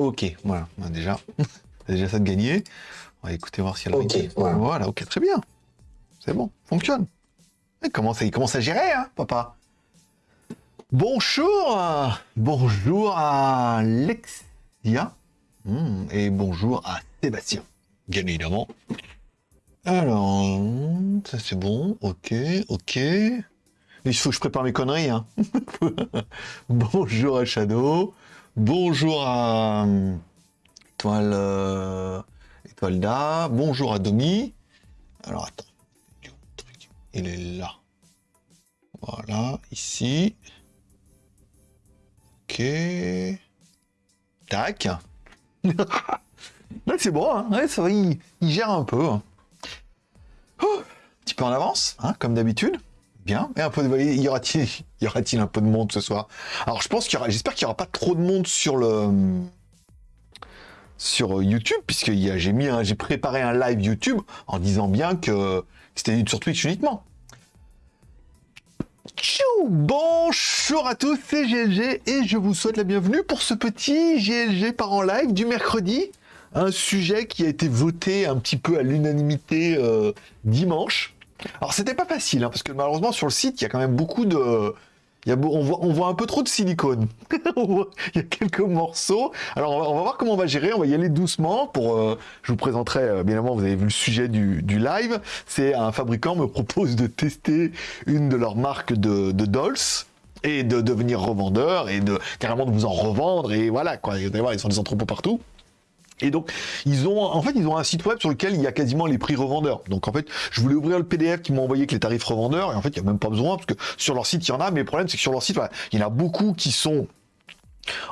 Ok, voilà, bah, déjà, déjà ça de gagner. On va écouter voir si elle Ok, voilà. voilà. ok, très bien. C'est bon, fonctionne. Il commence, à, il commence à gérer, hein, papa? Bonjour, euh, bonjour à Lexia Hmm, et bonjour à Sébastien, bien évidemment. Alors, ça c'est bon, ok, ok. Il faut que je prépare mes conneries, hein. bonjour à Shadow, bonjour à euh, Étoile, euh, Étoile d'A, bonjour à Domi. Alors attends, il est là. Voilà, ici. Ok. Tac. Là, c'est bon, hein. ça va, il, il gère un peu. hein. Oh, un petit peu en avance, hein, comme d'habitude. Bien. Et un peu de... Y aura-t-il y aura-t-il un peu de monde ce soir? Alors, je pense qu'il y aura... J'espère qu'il n'y aura pas trop de monde sur le... Sur YouTube, puisque j'ai mis j'ai préparé un live YouTube en disant bien que c'était sur Twitch uniquement. Tchou Bonjour à tous, c'est GLG et je vous souhaite la bienvenue pour ce petit GLG par en live du mercredi. Un sujet qui a été voté un petit peu à l'unanimité euh, dimanche. Alors c'était pas facile, hein, parce que malheureusement sur le site il y a quand même beaucoup de... on, voit, un peu trop de silicone. Il y a quelques morceaux. Alors on va, voir comment on va gérer, on va y aller doucement. Pour, euh, je vous présenterai, euh, bien évidemment, vous avez vu le sujet du, du live. C'est un fabricant me propose de tester une de leurs marques de, de dolls et de devenir revendeur et de carrément de vous en revendre et voilà quoi. Vous allez voir, ils sont des entrepôts partout. Et donc, ils ont, en fait, ils ont un site web sur lequel il y a quasiment les prix revendeurs. Donc, en fait, je voulais ouvrir le PDF qui m'a envoyé avec les tarifs revendeurs. Et en fait, il n'y a même pas besoin, parce que sur leur site, il y en a. Mais le problème, c'est que sur leur site, il y en a beaucoup qui sont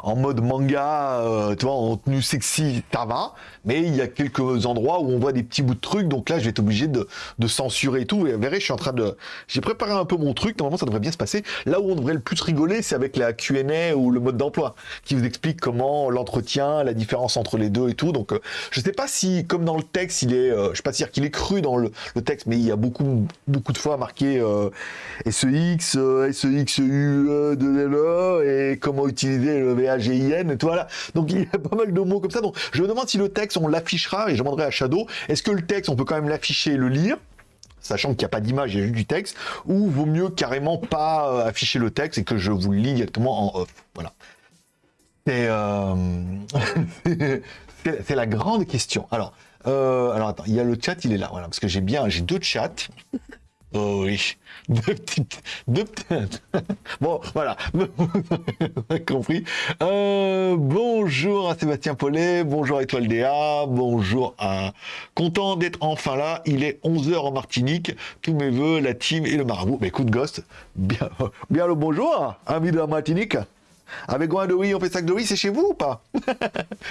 en mode manga, euh, tu vois, en tenue sexy, ça va. Mais il y a quelques endroits où on voit des petits bouts de trucs. Donc là, je vais être obligé de, censurer et tout. Et vous verrez, je suis en train de... J'ai préparé un peu mon truc. Normalement, ça devrait bien se passer. Là où on devrait le plus rigoler, c'est avec la Q&A ou le mode d'emploi, qui vous explique comment l'entretien, la différence entre les deux et tout. Donc, euh, je sais pas si, comme dans le texte, il est... euh, je sais pas dire qu'il est cru dans le, texte, mais il y a beaucoup, beaucoup de fois marqué euh, SEX, euh, SEXU, euh, de LE, et comment utiliser le VAGIN, et tout, voilà. Donc il y a pas mal de mots comme ça. Donc je me demande si le texte, on l'affichera, et je demanderai à Shadow, est-ce que le texte, on peut quand même l'afficher et le lire sachant qu'il n'y a pas d'image, il y a juste du texte, ou vaut mieux carrément pas euh, afficher le texte et que je vous le lis directement en off. Voilà. C'est euh, la grande question. Alors, euh, alors attends, il y a le chat, il est là, voilà, parce que j'ai bien, j'ai deux chats. Oh oui, deux petites, deux petites. Bon, voilà, vous avez compris. Euh, bonjour à Sébastien Paulet, bonjour à Étoile DA, bonjour à... Content d'être enfin là, il est 11h en Martinique, tous mes voeux, la team et le marabout. Mais écoute, Ghost, bien, bien le bonjour, ami de la Martinique. Avec Goin de oui, on fait sac de oui, c'est chez vous ou pas?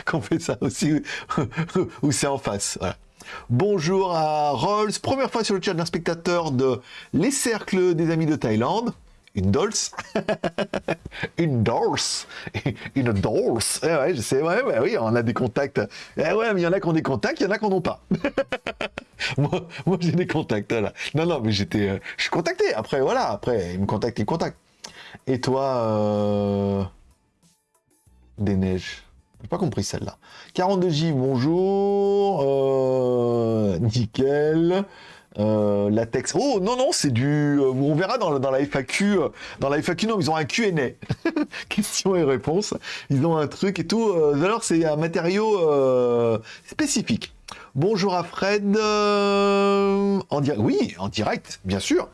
Qu'on fait ça aussi, ou c'est en face. Bonjour à Rolls, première fois sur le chat d'un spectateur de Les Cercles des Amis de Thaïlande. Une dolls Une dolls Une dolls Eh ouais, je sais, ouais, ouais, oui, on a des contacts. Eh ouais, mais il y en a qui ont des contacts, il y en a qui n'en ont pas. moi, moi j'ai des contacts, voilà. Non, non, mais j'étais... euh, je suis contacté, après, voilà, après, ils me contactent, ils me contactent. Et toi, euh... Des neiges. J'ai pas compris celle-là. 42J, bonjour. Euh, nickel. Euh, latex. Oh non non, c'est du. euh, on verra dans, la FAQ. euh, Dans la FAQ, non, ils ont un Q&A. Questions et réponses. Ils ont un truc et tout. Euh, alors c'est un matériau euh, spécifique. Bonjour à Fred. euh, en direct. Oui, en direct, bien sûr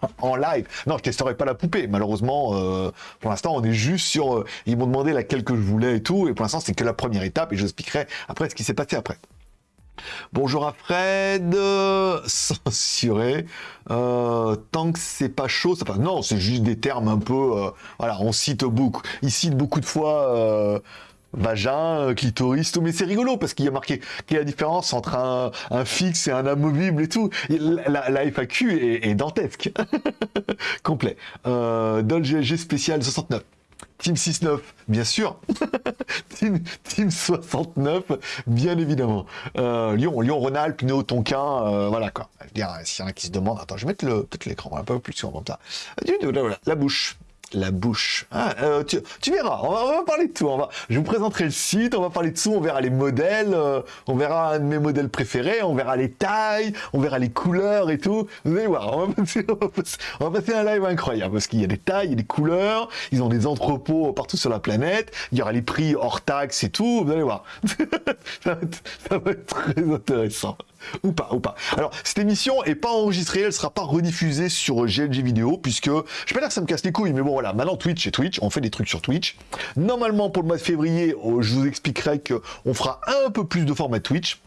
en live. Non, je testerai pas la poupée. Malheureusement, euh, pour l'instant, on est juste sur. euh, ils m'ont demandé laquelle que je voulais et tout. Et pour l'instant, c'est que la première étape. Et je expliquerai après ce qui s'est passé après. Bonjour à Fred, euh, censuré. Tant que c'est pas chaud, ça passe. Non, c'est juste des termes un peu. voilà, on cite beaucoup. Il cite beaucoup de fois. Vagin, euh, clitoris, tout, mais c'est rigolo parce qu'il y a marqué quelle est la différence entre un, fixe et un amovible et tout. La, FAQ est, dantesque. Complet. Euh, GLG spécial 69. Team 6-9, bien sûr. team, team 69, bien évidemment. Euh, Lyon, Lyon, Rhône-Alpes, euh, voilà quoi. Je s'il y en a qui se demandent, attends, je vais mettre peut-être l'écran un peu plus sur comme ça. La bouche. La bouche. Ah, euh, tu, verras, on va, parler de tout. On va, je vous présenterai le site, on va parler de tout, on verra les modèles, euh, on verra un de mes modèles préférés, on verra les tailles, on verra les couleurs et tout. Vous allez voir, on va passer, un live incroyable parce qu'il y a des tailles, il des couleurs, ils ont des entrepôts partout sur la planète, il y aura les prix hors taxes et tout, vous allez voir. ça, va être, très intéressant. Ou pas, ou pas. Alors, cette émission est pas enregistrée, elle sera pas rediffusée sur GLG vidéo, puisque, je vais pas dire que ça me casse les couilles, mais bon, voilà, maintenant Twitch et Twitch, on fait des trucs sur Twitch. Normalement, pour le mois de février, oh, je vous expliquerai qu'on fera un peu plus de format Twitch.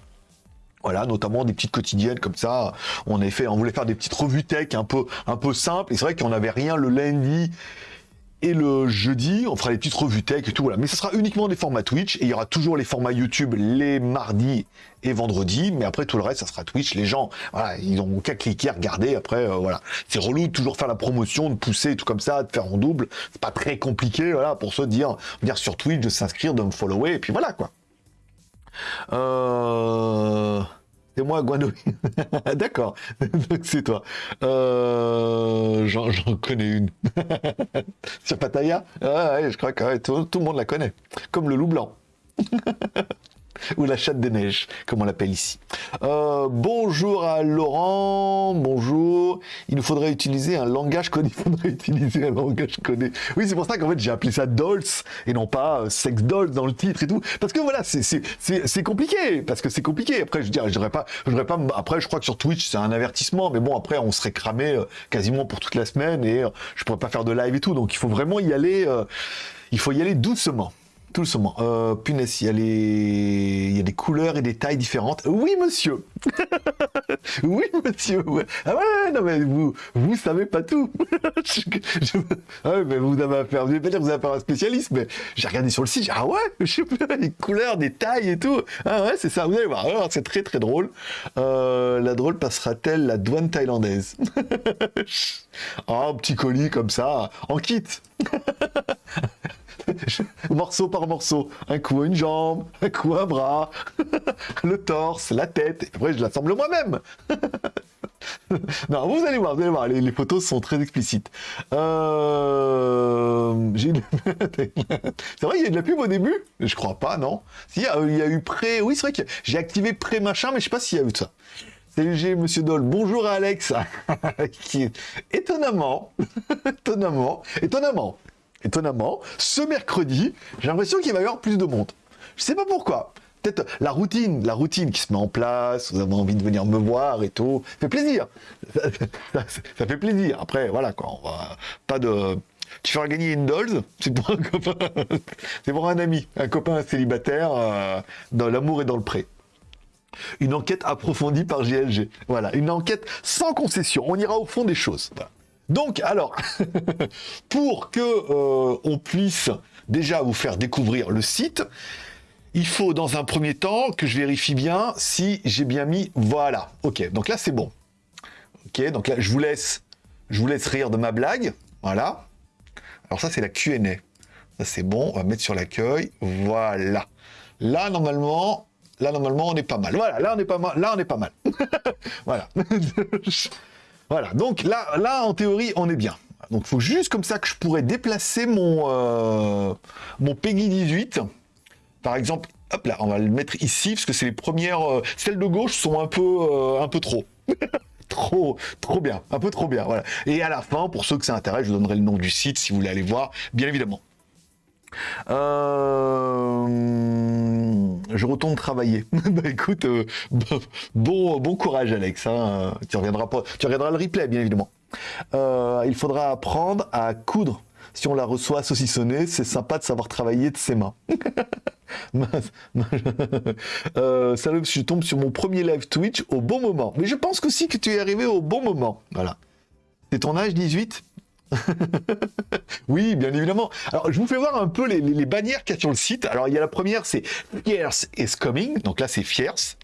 Voilà, notamment des petites quotidiennes comme ça. On on voulait faire des petites revues tech un peu, un peu simples. Et c'est vrai qu'on n'avait rien le lundi et le jeudi, on fera les petites revues tech et tout, voilà. Mais ce sera uniquement des formats Twitch, et il y aura toujours les formats YouTube les mardis et vendredis, mais après tout le reste, ça sera Twitch. Les gens, voilà, ils ont qu'à cliquer, regarder, après, euh, voilà. C'est relou de toujours faire la promotion, de pousser tout comme ça, de faire en double. C'est pas très compliqué, voilà, pour se dire, dire sur Twitch, de s'inscrire, de me follower, et puis voilà, quoi. Euh... C'est moi, Guano. D'accord, c'est toi. Euh, j'en connais une. Sur Pattaya? Ouais, Je crois que tout le monde la connaît. Comme le loup blanc. ou la chatte des neiges, comme on l'appelle ici. Euh, bonjour à Laurent, bonjour. Il nous faudrait utiliser un langage codé. Il faudrait utiliser un langage codé. Oui, c'est pour ça qu'en fait j'ai appelé ça Dolls et non pas euh, Sex Dolls dans le titre et tout. Parce que voilà, c'est compliqué. Parce que c'est compliqué. Après, je dirais, je dirais pas, je dirais pas. Après, je crois que sur Twitch c'est un avertissement, mais bon, après on serait cramé euh, quasiment pour toute la semaine et je pourrais pas faire de live et tout. Donc il faut vraiment y aller. il faut y aller doucement tout doucement. Euh, punaise, il y, a les... y a des couleurs et des tailles différentes. Oui, monsieur Oui, monsieur Ah ouais, non, mais vous, vous savez pas tout Ah mais vous avez affaire, pas dire que vous avez affaire à un spécialiste, mais j'ai regardé sur le site, ah ouais, je sais les couleurs, des tailles et tout. Ah ouais, c'est ça, vous allez voir. Alors, c'est très très drôle. Euh, la drôle passera-t-elle la douane thaïlandaise? Oh, petit colis comme ça, en kit morceau par morceau. Un coup une jambe, un coup un bras, le torse, la tête. Et après, je l'assemble moi-même. non, vous allez voir, vous allez voir, les, photos sont très explicites. Euh... c'est vrai, il y a de la pub au début? Je crois pas, non Si, il y a eu pré... Oui, c'est vrai que j'ai activé pré-machin, mais je sais pas s'il y a eu ça. Salut Monsieur Doll. Bonjour Alex. qui étonnamment, étonnamment, étonnamment, étonnamment, ce mercredi, j'ai l'impression qu'il va y avoir plus de monde. Je sais pas pourquoi. Peut-être la routine, la routine qui se met en place, vous avez envie de venir me voir et tout. Ça fait plaisir. Ça, fait plaisir. Après, voilà, quoi. On va pas de. Tu feras gagner une Dolls, c'est pour un copain, c'est pour un ami, un copain célibataire euh, dans l'amour et dans le pré. Une enquête approfondie par GLG. Voilà, une enquête sans concession. On ira au fond des choses. Donc, alors, pour que euh, on puisse déjà vous faire découvrir le site, il faut dans un premier temps que je vérifie bien si j'ai bien mis voilà. Ok, donc là c'est bon. Ok, donc là je vous laisse, rire de ma blague. Voilà. Alors ça c'est la Q&A. Ça c'est bon. On va mettre sur l'accueil. Voilà. Là normalement, là normalement on est pas mal. Voilà, là on est pas mal. Là on est pas mal. voilà. Voilà, donc là, en théorie, on est bien. Donc il faut juste comme ça que je pourrais déplacer mon, euh, mon Peggy 18. Par exemple, hop là, on va le mettre ici, parce que c'est les premières... Euh, celles de gauche sont un peu, euh, un peu trop. trop, trop bien, un peu trop bien, voilà. Et à la fin, pour ceux que ça intéresse, je vous donnerai le nom du site si vous voulez aller voir, bien évidemment. Euh, je retourne travailler. bah écoute, euh, bon, bon courage Alex. Hein. Tu reviendras tu le replay bien évidemment. Euh, il faudra apprendre à coudre. Si on la reçoit saucissonnée, c'est sympa de savoir travailler de ses mains. euh, salut, je tombe sur mon premier live Twitch au bon moment. Mais je pense aussi que tu es arrivé au bon moment. Voilà. C'est ton âge 18 oui, bien évidemment. Alors, je vous fais voir un peu les, bannières qu'il y a sur le site. Alors, il y a la première, c'est Fierce is coming. Donc là, c'est Fierce.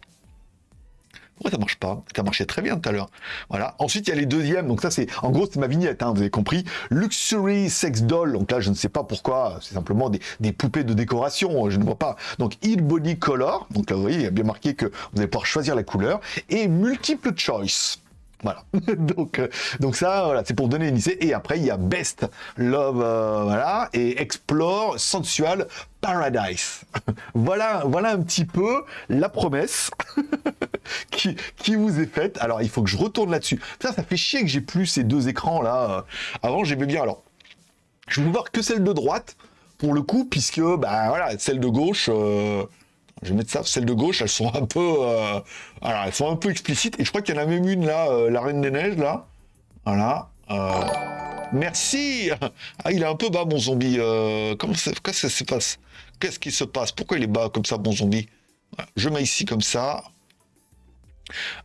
Pourquoi ça marche pas? Ça marchait très bien tout à l'heure. Voilà. Ensuite, il y a les deuxièmes. Donc ça, c'est en gros, c'est ma vignette. Hein, vous avez compris. Luxury sex doll. Donc là, je ne sais pas pourquoi. C'est simplement des, poupées de décoration. Je ne vois pas. Donc Heat Body Color. Donc là, vous voyez, il y a bien marqué que vous allez pouvoir choisir la couleur et multiple choice. Euh, donc ça, voilà, c'est pour donner une idée. Et après, il y a Best Love, euh, voilà, et Explore Sensual Paradise. voilà, voilà un petit peu la promesse qui, vous est faite. Alors, il faut que je retourne là-dessus. Ça, ça fait chier que j'ai plus ces deux écrans là. Avant, j'aimais bien. Alors, je vais voir que celle de droite pour le coup, puisque, bah voilà, celle de gauche. Euh, je vais mettre ça, celles de gauche, elles sont un peu, euh, elles sont un peu explicites. Et je crois qu'il y en a même une là, euh, la Reine des Neiges là. Voilà. Euh, merci. Ah, il est un peu bas mon zombie. comment ça, se passe? Qu'est-ce qui se passe? Pourquoi il est bas comme ça, mon zombie? Je mets ici comme ça.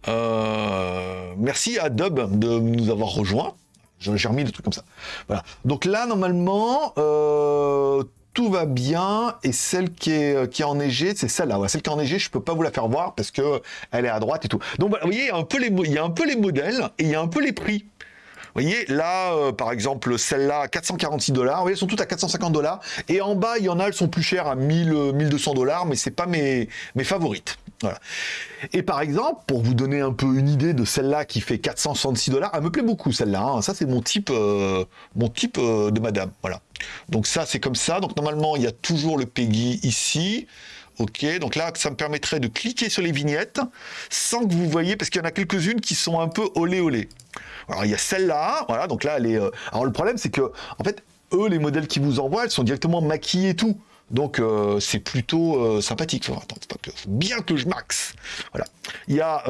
merci à Dub de nous avoir rejoint. J'ai remis des trucs comme ça. Voilà. Donc là, normalement, tout va bien et celle qui est, euh, qui est enneigée, c'est celle-là. Celle qui est enneigée, je peux pas vous la faire voir parce que elle est à droite et tout. Donc vous voyez, il y a un peu les, il y a un peu les modèles et il y a un peu les prix. Voyez, là, euh, par exemple, celle-là, 446 dollars. Vous voyez, elles sont toutes à 450 dollars. Et en bas, il y en a, elles sont plus chères à 1000, 1200 euh, dollars, mais c'est pas mes, favorites. Voilà. Et par exemple, pour vous donner un peu une idée de celle-là qui fait 466 dollars, elle me plaît beaucoup celle-là. Hein. Ça, c'est mon type, mon type de madame. Voilà. Donc ça, c'est comme ça. Donc normalement, il y a toujours le Peggy ici. Ok, donc là, ça me permettrait de cliquer sur les vignettes sans que vous voyez, parce qu'il y en a quelques-unes qui sont un peu olé olé. Alors il y a celle-là, voilà, donc là, elle est... Euh, alors le problème, c'est que, en fait, eux, les modèles qui vous envoient, elles sont directement maquillées et tout. Donc euh, c'est plutôt euh, sympathique. attends, pas que... bien que je max. Voilà. Il y a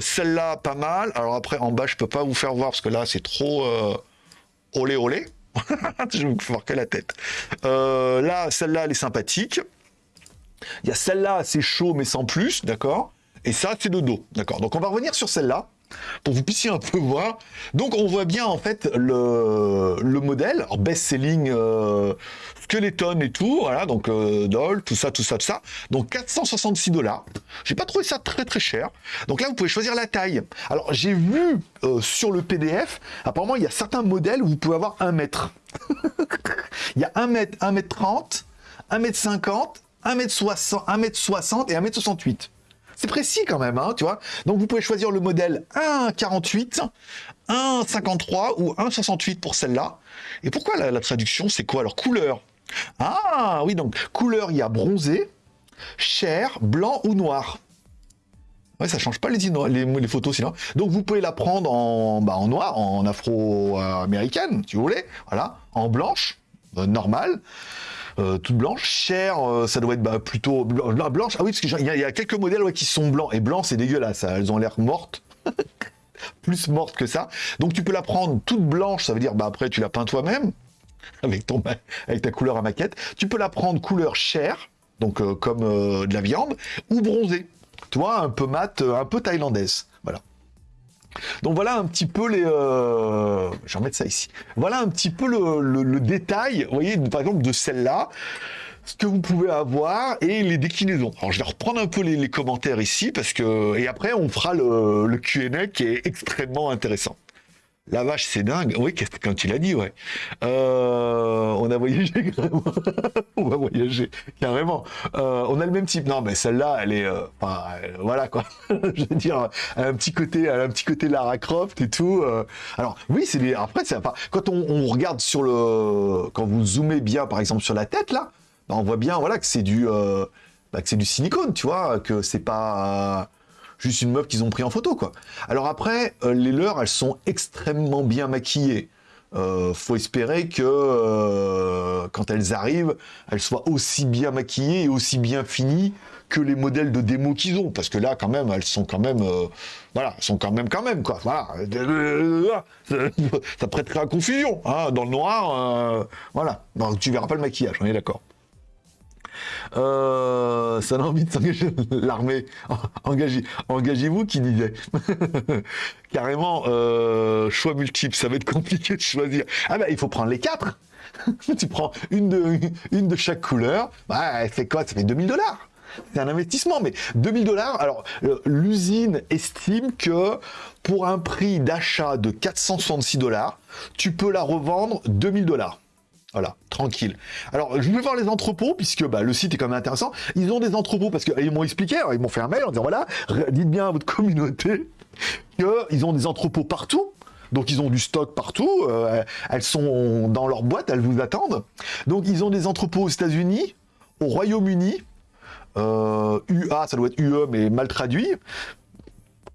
celle-là, pas mal. Alors après, en bas, je peux pas vous faire voir parce que là, c'est trop olé olé. je vous faire que la tête. Là, celle-là, elle est sympathique. Il y a celle-là, c'est chaud, mais sans plus, d'accord? Et ça, c'est de dos, d'accord? Donc, on va revenir sur celle-là pour que vous puissiez un peu voir. Donc on voit bien en fait le, le modèle, best-selling euh, skeleton et tout, voilà, donc euh, doll, tout ça, tout ça, tout ça. Donc 466 dollars. J'ai pas trouvé ça très très cher. Donc là vous pouvez choisir la taille. Alors j'ai vu euh, sur le PDF, apparemment il y a certains modèles où vous pouvez avoir un mètre. il y a 1 mètre, 1 mètre 30, 1 mètre 50, 1 mètre 60, 1 mètre 60 et 1 mètre 68. C'est précis quand même, hein, tu vois. Donc vous pouvez choisir le modèle 1,48, 1,53 ou 1,68 pour celle-là. Et pourquoi la, traduction, c'est quoi Alors couleur? Ah oui, donc couleur, il y a bronzé, chair, blanc ou noir. Ouais, ça change pas les, photos sinon. Donc vous pouvez la prendre en, bah, en noir, en afro-américaine, si vous voulez, voilà, en blanche, euh, normale. Euh, toute blanche. Chère, euh, ça doit être bah, plutôt blanche. Ah oui, parce qu'il y, a quelques modèles qui sont blancs. Et blanc, c'est dégueulasse. Elles ont l'air mortes. Plus mortes que ça. Donc tu peux la prendre toute blanche. Ça veut dire, bah après, tu la peins toi-même. Avec, avec ta couleur à maquette. Tu peux la prendre couleur chair. Donc euh, comme de la viande. Ou bronzée. Tu vois, un peu mat, un peu thaïlandaise. Donc voilà un petit peu les... Euh... Je ça ici. Voilà un petit peu le, détail, vous voyez, par exemple, de celle-là, ce que vous pouvez avoir et les déclinaisons. Alors je vais reprendre un peu les, commentaires ici, parce que... Et après, on fera le, le Q&A qui est extrêmement intéressant. La vache, c'est dingue. Oui, quand tu l'as dit, ouais. Euh, on a voyagé on va voyager carrément. Euh, on a le même type. Non, mais celle-là, elle est, euh, voilà quoi. Je veux dire, elle a un petit côté, elle a un petit côté Lara Croft et tout. Alors oui, c'est des... après c'est pas. Quand on, regarde sur le, quand vous zoomez bien, par exemple sur la tête là, ben, on voit bien, voilà, que c'est du, bah, que c'est du silicone, tu vois, que c'est pas juste une meuf qu'ils ont pris en photo, quoi. Alors après, euh, les leurs, elles sont extrêmement bien maquillées. Euh, faut espérer que euh, quand elles arrivent, elles soient aussi bien maquillées et aussi bien finies que les modèles de démo qu'ils ont, parce que là, quand même, elles sont quand même, voilà, elles sont quand même, quand même, quoi. Voilà, ça prêterait à confusion, hein, dans le noir, voilà. Donc, tu verras pas le maquillage, on est d'accord. Euh, ça a envie de s'engager l'armée. Engagez, engagez-vous qui disait. Carrément, euh, choix multiple, ça va être compliqué de choisir. Ah ben, il faut prendre les quatre. tu prends une de, une de chaque couleur. Bah, elle fait quoi? Ça fait 2000 dollars. C'est un investissement, mais 2000 dollars. Alors, euh, l'usine estime que pour un prix d'achat de 466 dollars, tu peux la revendre 2000 dollars. Voilà, tranquille. Alors, je vais voir les entrepôts, puisque bah, le site est quand même intéressant. Ils ont des entrepôts, parce qu'ils m'ont expliqué, ils m'ont fait un mail en disant, voilà, dites bien à votre communauté qu'ils ont des entrepôts partout. Donc ils ont du stock partout, euh, elles sont dans leur boîte, elles vous attendent. Donc ils ont des entrepôts aux États-Unis, au Royaume-Uni, euh, UA, ça doit être UE mais mal traduit,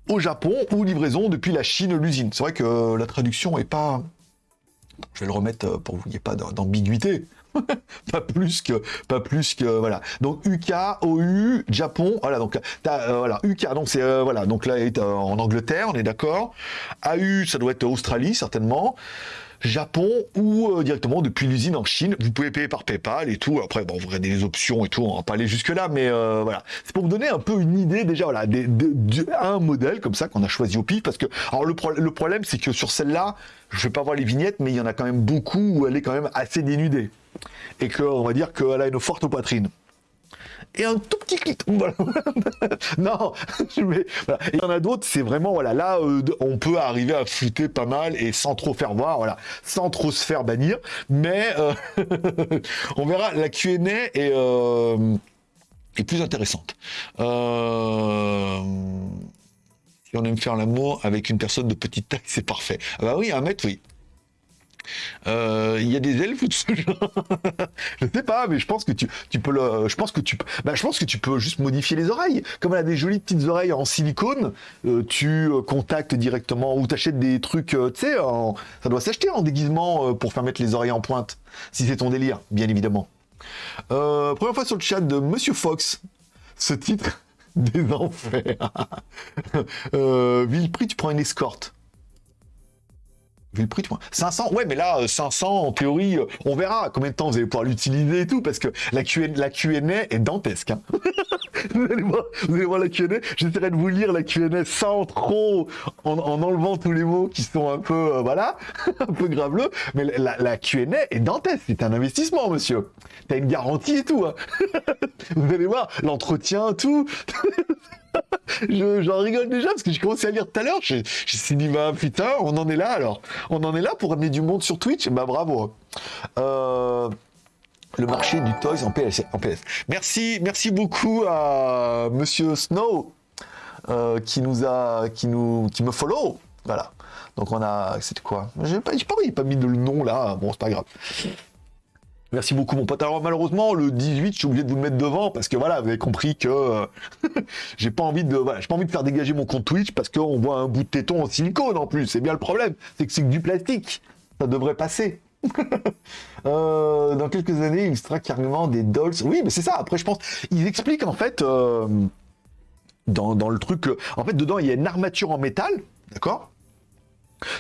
au Japon ou livraison depuis la Chine, l'usine. C'est vrai que la traduction est pas... Je vais le remettre pour que vous n'ayez pas d'ambiguïté. pas plus que, pas plus que, voilà. Donc UK, OU, Japon, voilà. Donc euh, voilà, UK, donc c'est euh, voilà. Donc là, est en Angleterre, on est d'accord. AU, ça doit être Australie certainement. Japon ou euh, directement depuis l'usine en Chine. Vous pouvez payer par PayPal et tout. Après, bon, vous regardez les options et tout. On va pas aller jusque là, mais voilà. C'est pour vous donner un peu une idée déjà, voilà, modèle comme ça qu'on a choisi au pif parce que, alors le, problème, c'est que sur celle-là, je vais pas voir les vignettes, mais il y en a quand même beaucoup où elle est quand même assez dénudée et qu'on va dire qu'elle a une forte poitrine. Et un tout petit clit. non, mais, il y en a d'autres, c'est vraiment, voilà, là, euh, on peut arriver à flouter pas mal et sans trop faire voir, voilà, sans trop se faire bannir. Mais euh, on verra, la Q&A est, euh, est plus intéressante. Si on aime faire l'amour avec une personne de petite taille, c'est parfait. Ah bah oui, un mètre, oui. Euh, il y a des elfes de ce genre Je sais pas, mais je pense que tu, peux je pense que tu, bah, je pense que tu peux juste modifier les oreilles. Comme elle a des jolies petites oreilles en silicone, euh, tu euh, contactes directement ou t'achètes des trucs, tu sais, ça doit s'acheter en déguisement pour faire mettre les oreilles en pointe, si c'est ton délire, bien évidemment. première fois sur le chat de Monsieur Fox, ce titre des enfers. Villeprix, tu prends une escorte vu le prix, 500, ouais, mais là, 500, euh, en théorie, euh, on verra combien de temps vous allez pouvoir l'utiliser et tout, parce que la Q&A, la est dantesque. Hein. vous, allez voir, la Q&A, j'essaierai de vous lire la Q&A sans trop, en, enlevant tous les mots qui sont un peu, euh, voilà, un peu graveleux, mais la, la Q&A est dantesque, c'est un investissement, monsieur. T'as une garantie et tout. Hein. vous allez voir, l'entretien, tout. J'en rigole déjà parce que j'ai commencé à lire tout à l'heure. Je, suis dit, bah putain, on en est là alors. On en est là pour amener du monde sur Twitch. Bah bravo. Euh, le marché du toys en PS. En PS. Merci, merci beaucoup à Monsieur Snow euh, qui nous a, qui nous, qui me follow. Voilà. Donc on a, c'était quoi? J'ai pas, pas, pas mis le nom là. Bon, c'est pas grave. Merci beaucoup mon pote. Alors malheureusement le 18 je suis obligé de vous mettre devant parce que voilà vous avez compris que euh, j'ai pas envie de voilà j'ai pas envie de faire dégager mon compte Twitch parce qu'on voit un bout de téton en silicone en plus. C'est bien le problème. C'est que c'est que du plastique. Ça devrait passer. Euh, dans quelques années il sera carrément des dolls. Oui mais c'est ça. Après je pense ils expliquent en fait euh, dans, dans le truc en fait dedans il y a une armature en métal d'accord?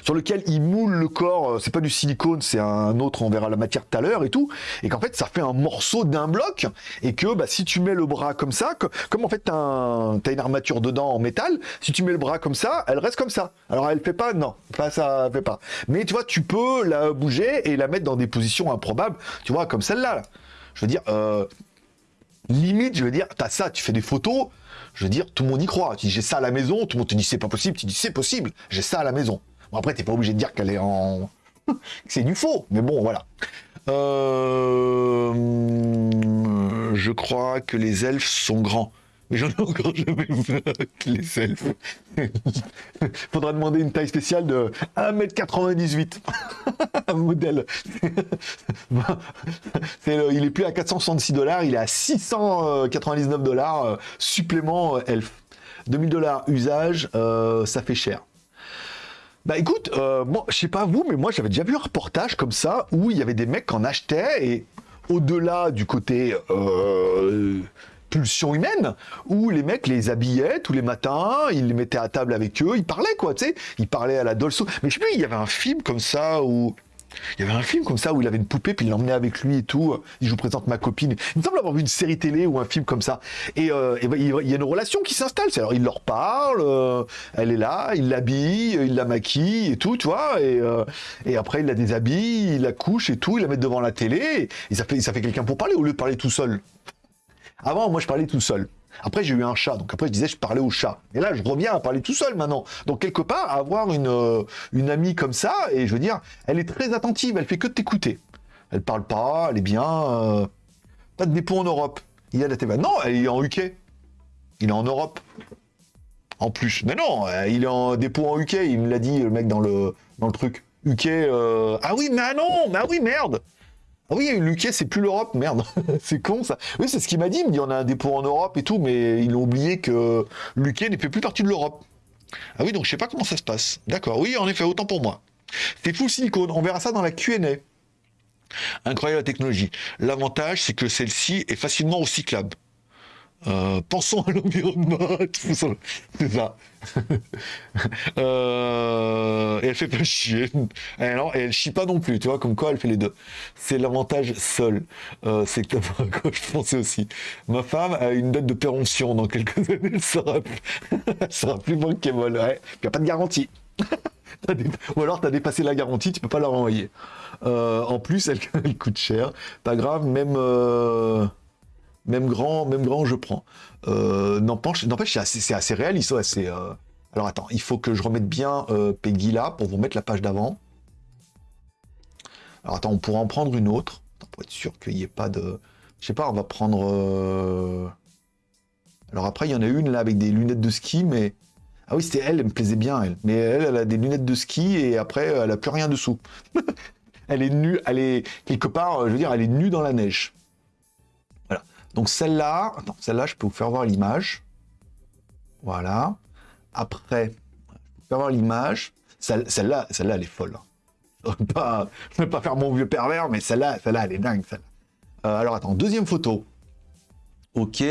Sur lequel il moule le corps, euh, c'est pas du silicone, c'est un autre, on verra la matière tout à l'heure et tout, et qu'en fait ça fait un morceau d'un bloc, et que bah, si tu mets le bras comme ça, comme en fait t'as as une armature dedans en métal, si tu mets le bras comme ça, elle reste comme ça. Alors elle fait pas, non, pas ça fait pas. Mais tu vois, tu peux la bouger et la mettre dans des positions improbables, tu vois, comme celle-là. Je veux dire, euh, limite, je veux dire, t'as ça, tu fais des photos, je veux dire, tout le monde y croit. Tu dis j'ai ça à la maison, tout le monde te dit c'est pas possible, tu dis c'est possible, j'ai ça à la maison. Après, t'es pas obligé de dire qu'elle est en... c'est du faux, mais bon, voilà. Euh, je crois que les elfes sont grands. Mais j'en ai encore jamais vu les elfes. Faudra demander une taille spéciale de 1m98. Un modèle. il est plus à 466 dollars, il est à 699 dollars euh, supplément euh, elfe. 2000 dollars usage, ça fait cher. Bah écoute, euh, moi, je sais pas vous, mais moi j'avais déjà vu un reportage comme ça où il y avait des mecs qui en achetaient et au-delà du côté euh, pulsion humaine, où les mecs les habillaient tous les matins, ils les mettaient à table avec eux, ils parlaient quoi, tu sais, ils parlaient à la Dolso. Mais je sais plus, il y avait un film comme ça où il y avait un film comme ça où il avait une poupée, puis il l'emmenait avec lui et tout. Il je vous présente ma copine. Il me semble avoir vu une série télé ou un film comme ça. Et, euh, ben, il y a une relation qui s'installe. Alors il leur parle, euh, elle est là, il l'habille, il la maquille et tout, tu vois. Et, euh, et après il la déshabille, il la couche et tout, il la met devant la télé. Et ça fait, ça fait quelqu'un pour parler au lieu de parler tout seul. Avant, moi je parlais tout seul. Après, j'ai eu un chat, donc après, je disais, je parlais au chat. Et là, je reviens à parler tout seul maintenant. Donc, quelque part, avoir une, euh, une amie comme ça, et je veux dire, elle est très attentive, elle fait que t'écouter. Elle parle pas, elle est bien. Euh, pas de dépôt en Europe. Il y a la TV. Non, elle est en UK. Il est en Europe. En plus. Mais non, euh, il est en dépôt en UK, il me l'a dit, le mec, dans le, dans le truc. UK, ah oui, mais non, mais ah oui, merde oui, UK, c'est plus l'Europe, merde. c'est con ça. Oui, c'est ce qu'il m'a dit. Il me dit on a un dépôt en Europe et tout, mais ils ont oublié que l'UK ne fait plus partie de l'Europe. Ah oui, donc je sais pas comment ça se passe. D'accord, oui, en effet, autant pour moi. C'est full silicone. On verra ça dans la QA. Incroyable la technologie. L'avantage, c'est que celle-ci est facilement recyclable. Euh, pensons à l'environnement, c'est ça. Euh, et elle fait pas chier. Alors, et elle chie pas non plus, tu vois, comme quoi elle fait les deux. C'est l'avantage seul. Euh, c'est que quoi je pensais aussi. Ma femme a une date de péremption dans quelques années, elle sera, elle sera plus bankable. Ouais. Il n'y a pas de garantie. Ou alors tu as dépassé la garantie, tu peux pas la renvoyer. en plus, elle, elle, coûte cher. Pas grave, même même grand, même grand, je prends. Euh, N'empêche, c'est assez, réaliste. Euh, alors attends, il faut que je remette bien euh, Peggy là pour vous mettre la page d'avant. Alors attends, on pourra en prendre une autre pour être sûr qu'il n'y ait pas de. Je sais pas, on va prendre. Alors après, il y en a une là avec des lunettes de ski, mais. Ah oui, c'était elle, elle me plaisait bien, elle. Mais elle, elle a des lunettes de ski et après, elle a plus rien dessous. elle est nue, elle est quelque part, je veux dire, elle est nue dans la neige. Donc celle-là, celle-là, je peux vous faire voir l'image. Voilà. Après, je faire voir l'image. Celle-là, celle-là, elle est folle. Je ne vais pas, faire mon vieux pervers, mais celle-là, celle-là, elle est dingue. Euh, alors attends, deuxième photo. Ok.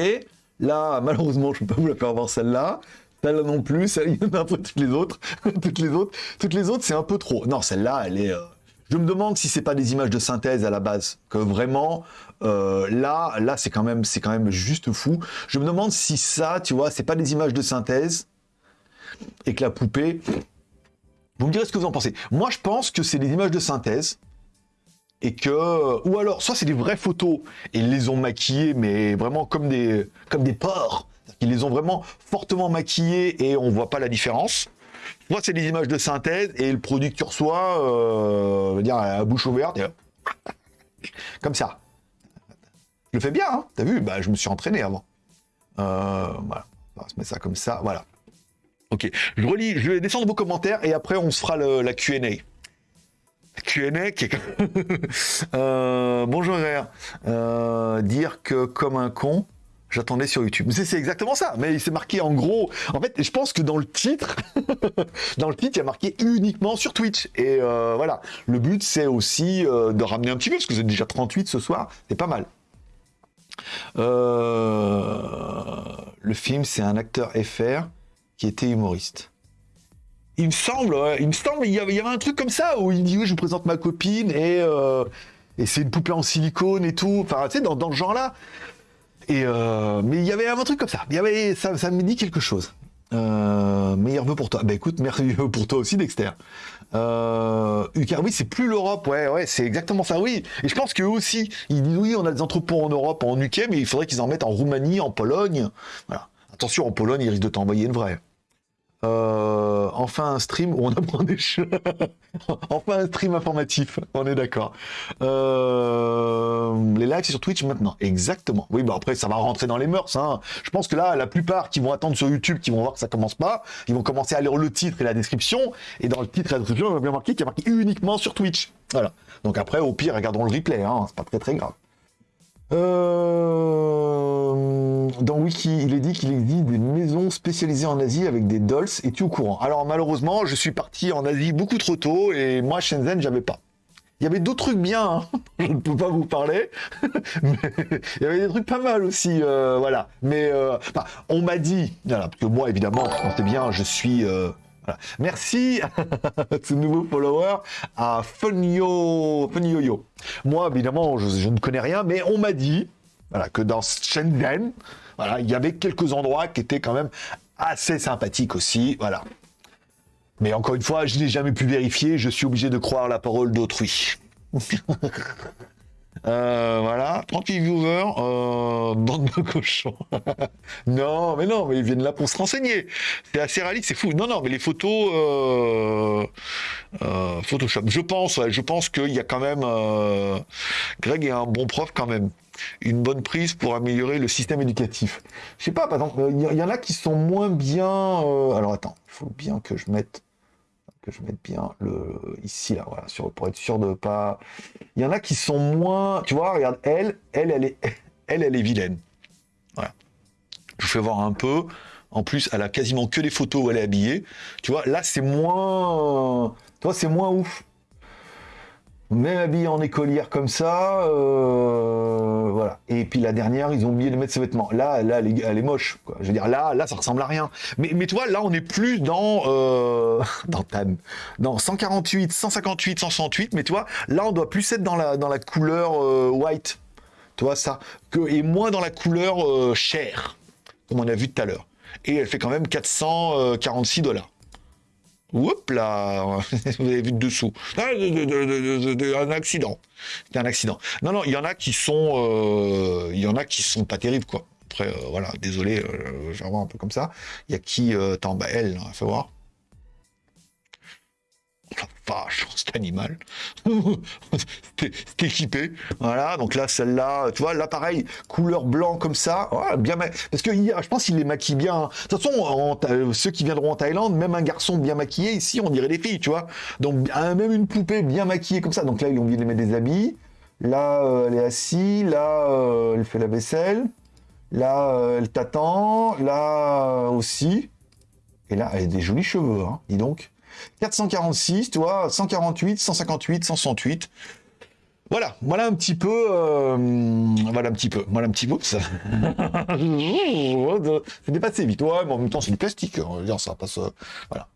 Là, malheureusement, je ne peux pas vous la faire voir celle-là. Celle-là non plus. Celle il un peu toutes les autres. toutes les autres, toutes les autres, c'est un peu trop. Non, celle-là, elle est. Euh, je me demande si c'est pas des images de synthèse à la base, que vraiment euh, là, là c'est quand même, quand même juste fou. Je me demande si ça, tu vois, c'est pas des images de synthèse et que la poupée. Vous me direz ce que vous en pensez. Moi, je pense que c'est des images de synthèse et que, ou alors, soit c'est des vraies photos et ils les ont maquillées, mais vraiment comme des, comme des porcs. Ils les ont vraiment fortement maquillées et on voit pas la différence. Moi, c'est des images de synthèse et le produit que tu reçois, euh, dire, à bouche ouverte, comme ça. Je le fais bien, hein t'as vu? Bah, Je me suis entraîné avant. Euh, voilà, on va se mettre ça comme ça, voilà. Ok, je relis, je vais descendre vos commentaires et après on se fera la Q&A. Q&A qui est... euh, bonjour euh, dire que comme un con, j'attendais sur YouTube. C'est exactement ça, mais il s'est marqué en gros. En fait, je pense que dans le titre, dans le titre, il y a marqué uniquement sur Twitch. Et euh, voilà, le but c'est aussi euh, de ramener un petit peu, parce que vous êtes déjà 38 ce soir, c'est pas mal. Euh, le film, c'est un acteur FR qui était humoriste. Il me semble, il me semble, il y, avait, un truc comme ça où il dit oui, je vous présente ma copine et, et c'est une poupée en silicone et tout. Enfin, tu sais, dans, dans ce genre-là. Et euh, mais il y avait un truc comme ça. Il y avait, ça, ça me dit quelque chose. Euh, meilleur vœu pour toi. Bah écoute, merveilleux pour toi aussi, Dexter. Euh, oui, c'est plus l'Europe, ouais, ouais, c'est exactement ça, oui. Et je pense qu'eux aussi, ils disent oui, on a des entrepôts en Europe, en UK, mais il faudrait qu'ils en mettent en Roumanie, en Pologne. Voilà. Attention, en Pologne, ils risquent de t'envoyer une vraie. Euh, enfin un stream où on apprend des choses. enfin un stream informatif, on est d'accord. Euh, les lives c'est sur Twitch maintenant, exactement. Oui, bah après ça va rentrer dans les mœurs. Hein. Je pense que là, la plupart qui vont attendre sur YouTube, qui vont voir que ça commence pas, ils vont commencer à lire le titre et la description. Et dans le titre et la description, on va bien marquer qu'il y a marqué uniquement sur Twitch. Voilà. Donc après, au pire, regardons le replay. Hein. C'est pas très très grave. Euh, dans Wiki, il est dit qu'il existe des maisons spécialisées en Asie avec des dolls. et tu au courant? Alors malheureusement, je suis parti en Asie beaucoup trop tôt et moi Shenzhen, j'avais pas. Il y avait d'autres trucs bien, hein. je ne peux pas vous parler, mais il y avait des trucs pas mal aussi, euh, voilà. Mais euh, on m'a dit, voilà, parce que moi évidemment, bien, je suis Merci à ce nouveau follower, à Funyo, Funyoyo. Moi, évidemment, je, ne connais rien, mais on m'a dit voilà, que dans Shenzhen, il y avait quelques endroits qui étaient quand même assez sympathiques aussi. Voilà. Mais encore une fois, je n'ai jamais pu vérifier, je suis obligé de croire la parole d'autrui. Euh, voilà, 38 viewers, euh, bande de cochons. non, mais non, mais ils viennent là pour se renseigner. C'est assez réaliste, c'est fou. Non, non, mais les photos, euh, Photoshop. Je pense, je pense qu'il y a quand même, Greg est un bon prof quand même. une bonne prise pour améliorer le système éducatif. Je sais pas, par exemple, il y, en a qui sont moins bien. alors attends, il faut bien que je mette que je mette bien le ici là, voilà, sur, pour être sûr de pas. Il y en a qui sont moins. Tu vois, regarde, elle, elle, elle est, elle, elle est vilaine. Voilà. Je vous fais voir un peu. En plus, elle a quasiment que les photos où elle est habillée. Tu vois, là, c'est moins. Toi, c'est moins ouf. Même habillée en écolière comme ça, euh, voilà. Et puis la dernière, ils ont oublié de mettre ses vêtements. Là, là, elle est, moche. Je veux dire, là, là, ça ressemble à rien. Mais, mais toi, là, on est plus dans euh, dans Tan, dans 148, 158, 168. Mais toi, là, on doit plus être dans la couleur euh, white. Tu vois ça et moins dans la couleur chair, comme on a vu tout à l'heure. Et elle fait quand même 446 dollars. Oups là, vous avez vu de dessous. Ah, un accident. C'était un accident. Non, non, il y en a qui sont, euh, il y en a qui sont pas terribles quoi. Après, euh, voilà, désolé, euh, voir un peu comme ça. Il y a qui, attends, bah elle, on va voir vache, cet animal. C'était équipé. Voilà, donc là, celle-là, tu vois, là, pareil, couleur blanc comme ça. bien Parce que je pense qu'il les maquille bien. De toute façon, ceux qui viendront en Thaïlande, même un garçon bien maquillé, ici, on dirait des filles, tu vois. Donc, même une poupée bien maquillée comme ça. Donc là, ils ont oublié de mettre des habits. Là, euh, elle est assise. Là, euh, elle fait la vaisselle. Là, euh, elle t'attend. Là aussi. Et là, elle a des jolis cheveux, hein, dis donc. 446, tu vois, 148, 158, 168. Voilà, voilà un petit peu, euh, voilà un petit peu, voilà un petit peu, ça. c'est dépassé vite, ouais, mais en même temps c'est du plastique, on va dire, ça passe, voilà.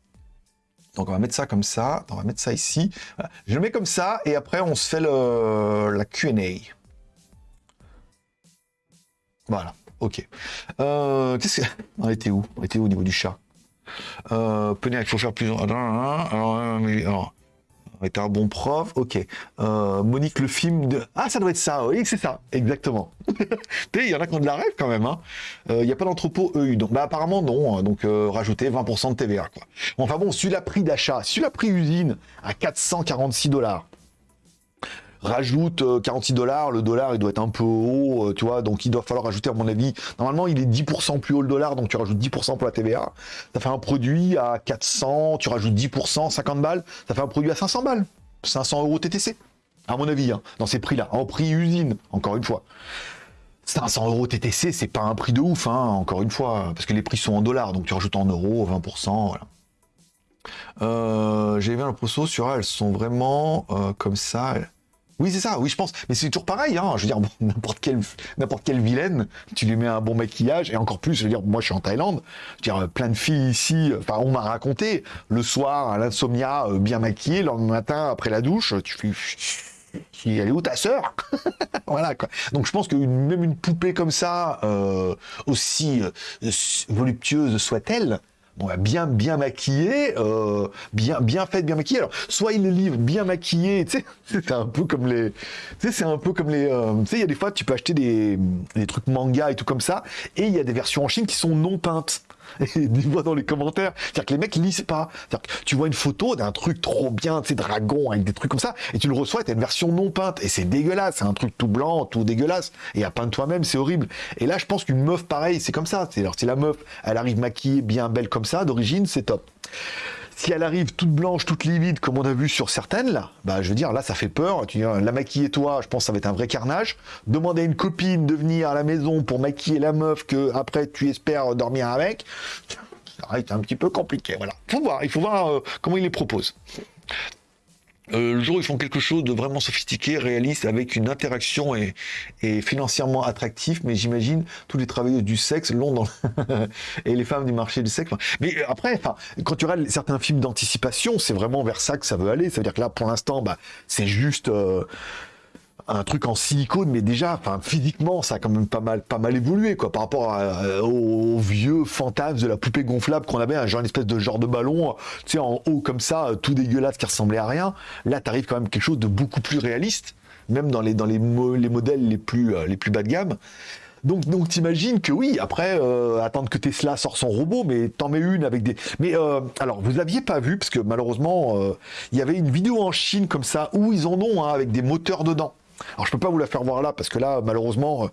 Donc on va mettre ça comme ça, on va mettre ça ici. Je le mets comme ça, et après on se fait la Q&A. Voilà, ok. Euh, qu'est-ce que... On était où? On était où au niveau du chat? Euh, il faut faire plus. Alors, un bon prof, ok. Euh, Monique, le film de... Ah, ça doit être ça, oui, c'est ça, exactement. il y en a qui ont de la rêve quand même. Hein. Euh, il n'y a pas d'entrepôt EU, donc bah, apparemment non, hein. donc euh, rajouter 20% de TVA. Quoi. Enfin bon, celui la prix d'achat, celui la prix usine à 446 dollars rajoute 46 euh, dollars, le dollar il doit être un peu haut, euh, tu vois, donc il doit falloir rajouter à mon avis, normalement il est 10% plus haut le dollar, donc tu rajoutes 10% pour la TVA, ça fait un produit à 400, tu rajoutes 10%, 50 balles, ça fait un produit à 500 balles, 500 euros TTC, à mon avis, hein, dans ces prix-là, en prix usine, encore une fois. 500 euros TTC, c'est pas un prix de ouf, hein, encore une fois, parce que les prix sont en dollars, donc tu rajoutes en euros, 20%, voilà. Euh, J'ai vu l'impression sur elles sont vraiment comme ça. Oui, c'est ça, oui, je pense. Mais c'est toujours pareil, hein. Je veux dire, n'importe quelle, n'importe quelle vilaine, tu lui mets un bon maquillage, et encore plus, je veux dire, moi, je suis en Thaïlande, je veux dire, plein de filles ici, enfin, on m'a raconté, le soir, à l'insomnia, euh, bien maquillée, le matin, après la douche, tu fais, elle est où ta sœur? Voilà quoi. Donc je pense que même une poupée comme ça, euh, aussi euh, voluptueuse soit-elle, bien bien maquillé, euh, bien bien fait, bien maquillé. Alors, soit il le livre bien maquillé, tu sais, c'est un peu comme les, tu sais, c'est un peu comme les, euh, tu sais, il y a des fois tu peux acheter des, des trucs manga et tout comme ça, et il y a des versions en Chine qui sont non peintes. Et dis-moi dans les commentaires. C'est-à-dire que les mecs lisent pas. C'est-à-dire que tu vois une photo d'un truc trop bien, tu sais, dragon avec des trucs comme ça, et tu le reçois t'as une version non peinte. Et c'est dégueulasse. C'est un truc tout blanc, tout dégueulasse. Et à peindre toi-même, c'est horrible. Et là, je pense qu'une meuf pareil, c'est comme ça. C'est alors si la meuf, elle arrive maquillée, bien belle comme ça, d'origine, c'est top. Si elle arrive toute blanche, toute livide, comme on a vu sur certaines, là, bah, je veux dire, là, ça fait peur. Tu la maquiller toi, je pense que ça va être un vrai carnage. Demander à une copine de venir à la maison pour maquiller la meuf que après tu espères dormir avec, ça va être un petit peu compliqué. Voilà. Faut voir, il faut voir euh, comment il les propose. Euh, le jour où ils font quelque chose de vraiment sophistiqué, réaliste, avec une interaction et, financièrement attractif, mais j'imagine tous les travailleurs du sexe l'ont dans et les femmes du marché du sexe. Mais après, enfin, quand tu regardes certains films d'anticipation, c'est vraiment vers ça que ça veut aller. Ça veut dire que là, pour l'instant, bah, c'est juste euh, un truc en silicone, mais déjà, physiquement, ça a quand même pas mal, pas mal évolué, quoi, par rapport euh, au, vieux fantasme de la poupée gonflable qu'on avait, un genre, une espèce de genre de ballon, tu sais, en haut comme ça, tout dégueulasse qui ressemblait à rien. Là, t'arrives quand même quelque chose de beaucoup plus réaliste, même dans les, dans les, les modèles les plus, euh, les plus bas de gamme. Donc, donc t'imagines que oui, après, euh, attendre que Tesla sorte son robot, mais t'en mets une avec des... Mais alors, vous l'aviez pas vu, parce que malheureusement, il y avait une vidéo en Chine comme ça, où ils en ont, hein, avec des moteurs dedans. Alors je peux pas vous la faire voir là parce que là malheureusement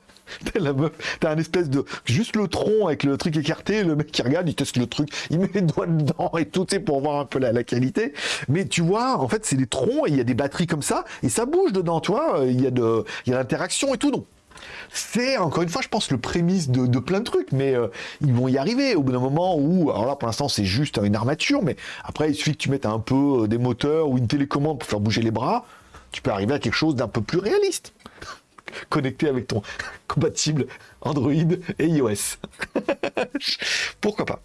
euh, t'as un espèce de juste le tronc avec le truc écarté, le mec qui regarde, il teste le truc, il met les doigts dedans et tout, c'est pour voir un peu la, qualité. Mais tu vois, en fait c'est des troncs et il y a des batteries comme ça et ça bouge dedans, tu vois, il y a de, il y a l'interaction et tout donc. C'est encore une fois, je pense, le prémisse de, plein de trucs, mais euh, ils vont y arriver au bout d'un moment où, alors là pour l'instant c'est juste une armature, mais après il suffit que tu mettes un peu euh, des moteurs ou une télécommande pour faire bouger les bras, tu peux arriver à quelque chose d'un peu plus réaliste connecté avec ton compatible Android et iOS. Pourquoi pas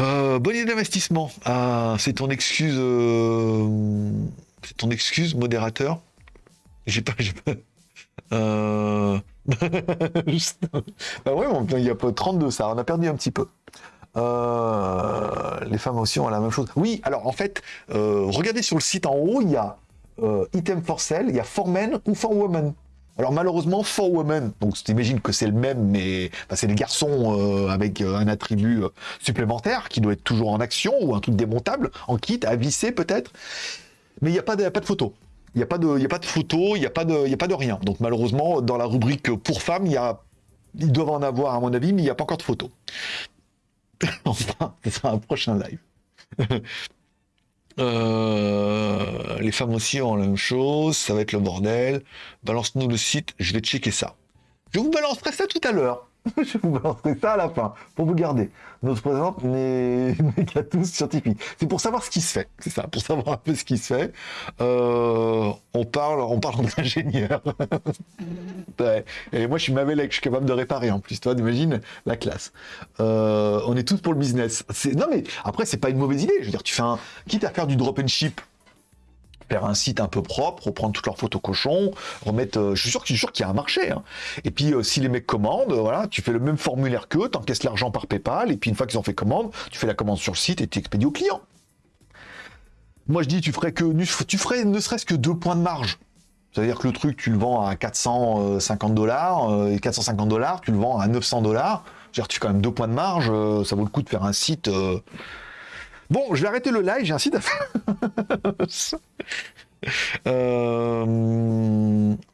euh, Bonne idée d'investissement. Ah, c'est ton excuse. Euh, c'est ton excuse, modérateur. J'ai pas. pas... Euh... bah ouais, il y a pas 32 ça, on a perdu un petit peu. Euh, les femmes aussi ont la même chose. Oui, alors en fait, regardez sur le site en haut, il y a euh, item for sale, il y a for men ou for women. Alors malheureusement, for women, donc t'imagines que c'est le même, mais c'est les garçons euh, avec euh, un attribut supplémentaire qui doit être toujours en action ou un truc démontable, en kit, à visser peut-être. Mais il n'y a pas de, pas de photo. Il n'y a pas de, il a pas de photo, il n'y a pas de, il a pas de rien. Donc malheureusement, dans la rubrique pour femmes, il y a, ils doivent en avoir à mon avis, mais il n'y a pas encore de photo. enfin, ce sera un prochain live. Euh, les femmes aussi ont la même chose, ça va être le bordel. Balance-nous le site, je vais checker ça. Je vous balancerai ça tout à l'heure. je vous balancerai ça à la fin, pour vous garder. Notre présent n'est qu'à tous scientifique. C'est pour savoir ce qui se fait, c'est ça, pour savoir un peu ce qui se fait. Euh, on parle, on parle d'ingénieur. Et moi, je suis Mavelec, je suis capable de réparer en plus. Toi, imagine la classe. Euh, on est tous pour le business. Non, mais après, c'est pas une mauvaise idée. Je veux dire, tu fais un, quitte à faire du drop and ship faire un site un peu propre, reprendre toutes leurs photos cochons, remettre. Euh, je suis sûr, sûr qu'il y a un marché. Hein. Et puis euh, si les mecs commandent, euh, voilà, tu fais le même formulaire qu'eux, t'encaisses l'argent par PayPal, et puis une fois qu'ils ont fait commande, tu fais la commande sur le site et tu expédies au client. Moi je dis, tu ferais que, tu ferais ne serait-ce que deux points de marge. C'est-à-dire que le truc, tu le vends à 450 dollars, et 450 dollars, tu le vends à 900 dollars. Tu fais quand même deux points de marge, ça vaut le coup de faire un site. Bon, je vais arrêter le live, j'ai un site à faire. Euh,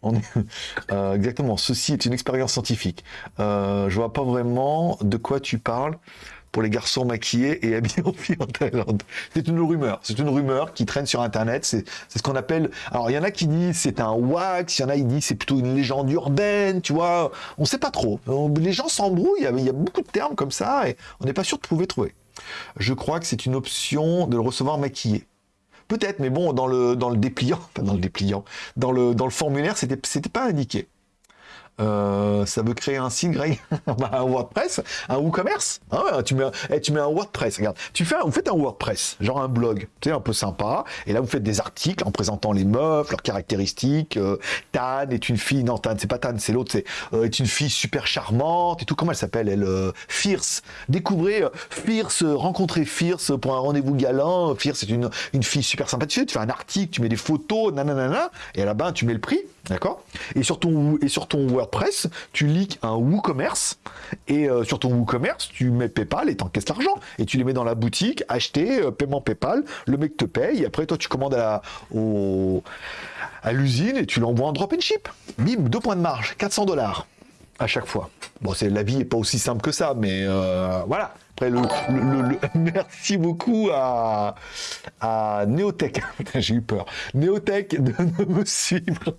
on euh, exactement, ceci est une expérience scientifique. Euh, je vois pas vraiment de quoi tu parles pour les garçons maquillés et habillés en fille en Thaïlande. C'est une rumeur, c'est une rumeur qui traîne sur Internet. C'est ce qu'on appelle. Alors il y en a qui disent c'est un wax, il y en a qui disent c'est plutôt une légende urbaine, tu vois. On sait pas trop. Les gens s'embrouillent. Il y a beaucoup de termes comme ça et on n'est pas sûr de pouvoir trouver. Je crois que c'est une option de le recevoir maquillé. Peut-être, mais bon, dans le, dans le dépliant, enfin dans le dépliant, dans le, dans le formulaire, c'était pas indiqué. Euh, ça veut créer un site, Greg Un WordPress Un WooCommerce ah tu, mets, eh, tu mets un WordPress, regarde. Tu fais, vous faites un WordPress, genre un blog, tu sais, un peu sympa. Et là, vous faites des articles en présentant les meufs, leurs caractéristiques. Euh, Tan est une fille, non, Tan, c'est pas Tan, c'est l'autre, c'est euh, est une fille super charmante et tout. Comment elle s'appelle Elle, Fierce. Découvrez Fierce, rencontrez Fierce pour un rendez-vous galant. Fierce, c'est une, une fille super sympathique. Tu fais un article, tu mets des photos, nanana, et à la bas tu mets le prix. D'accord? Et sur ton et sur ton WordPress, tu leaks un WooCommerce et euh, sur ton WooCommerce, tu mets PayPal et t'encaisses l'argent et tu les mets dans la boutique, acheter euh, paiement PayPal, le mec te paye et après toi tu commandes à au, à l'usine et tu l'envoies en drop and ship. Bim, deux points de marge, 400 dollars à chaque fois. Bon, c'est la vie est pas aussi simple que ça, mais euh, voilà. Après, le, merci beaucoup à, à Neotech. J'ai eu peur. Neotech de, me suivre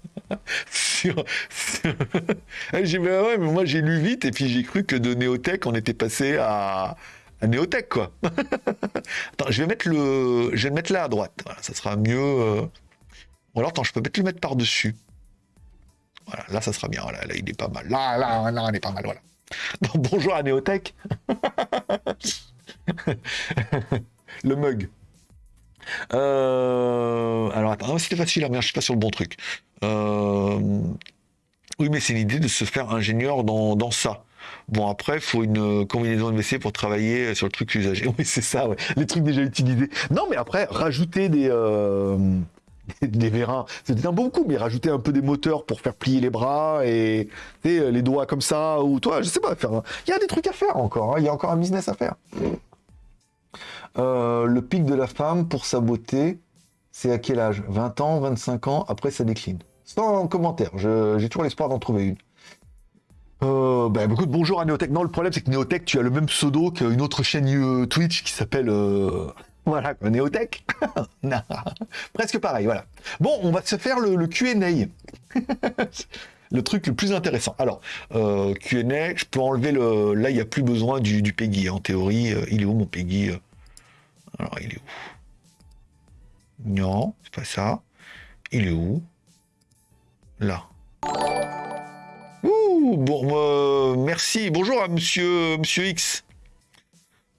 j'ai mais moi j'ai lu vite et puis j'ai cru que de Neotech on était passé à, à Neotech quoi. attends, je vais mettre le, je vais le mettre là à droite. ça sera mieux. Euh. Ou alors attends, je peux peut-être le mettre par dessus. Voilà, là ça sera bien. Voilà, là il est pas mal. Là, là, là, il est pas mal. Voilà. bonjour à Néotech. le mug. Euh, alors attends, c'était facile, hein, mais je suis pas sur le bon truc. Euh, oui, mais c'est l'idée de se faire ingénieur dans, ça. Bon, après, il faut une combinaison de WC pour travailler sur le truc usagé. Oui, c'est ça, les trucs déjà utilisés. Non, mais après, rajouter des, euh, vérins. C'était un bon coup, mais rajouter un peu des moteurs pour faire plier les bras et les doigts comme ça, ou toi, je sais pas, faire. Il y a des trucs à faire encore, hein. il y a encore un business à faire. Euh, le pic de la femme pour sa beauté, c'est à quel âge? 20 ans, 25 ans, après ça décline. sans commentaire. J'ai toujours l'espoir d'en trouver une. Euh, bah, beaucoup de bonjour à Neotech. Non, le problème, c'est que Neotech, tu as le même pseudo qu'une autre chaîne euh, Twitch qui s'appelle. Euh, voilà, Neotech. Presque pareil, voilà. Bon, on va se faire le, le QA. le truc le plus intéressant. Alors, Q&A, je peux enlever le... Là, il n'y a plus besoin du, du Peggy. En théorie, il est où mon Peggy? Alors, il est où? Non, c'est pas ça. Il est où? Là. Ouh, bon, euh, merci. Bonjour à monsieur, monsieur X.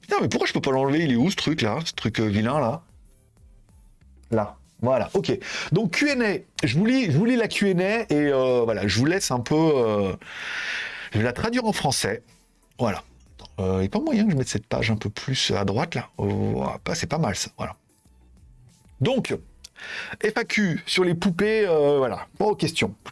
Putain, mais pourquoi je peux pas l'enlever? Il est où ce truc là? Ce truc vilain là? Là. Voilà, ok. Donc Q&A, je vous lis, je vous lis la Q&A et euh, voilà, je vous laisse un peu. Euh, je vais la traduire en français. Voilà. Euh, il n'y a pas moyen que je mette cette page un peu plus à droite là. Oh, ah, c'est pas mal ça. Voilà. Donc FAQ sur les poupées. voilà. Pas aux questions. Euh,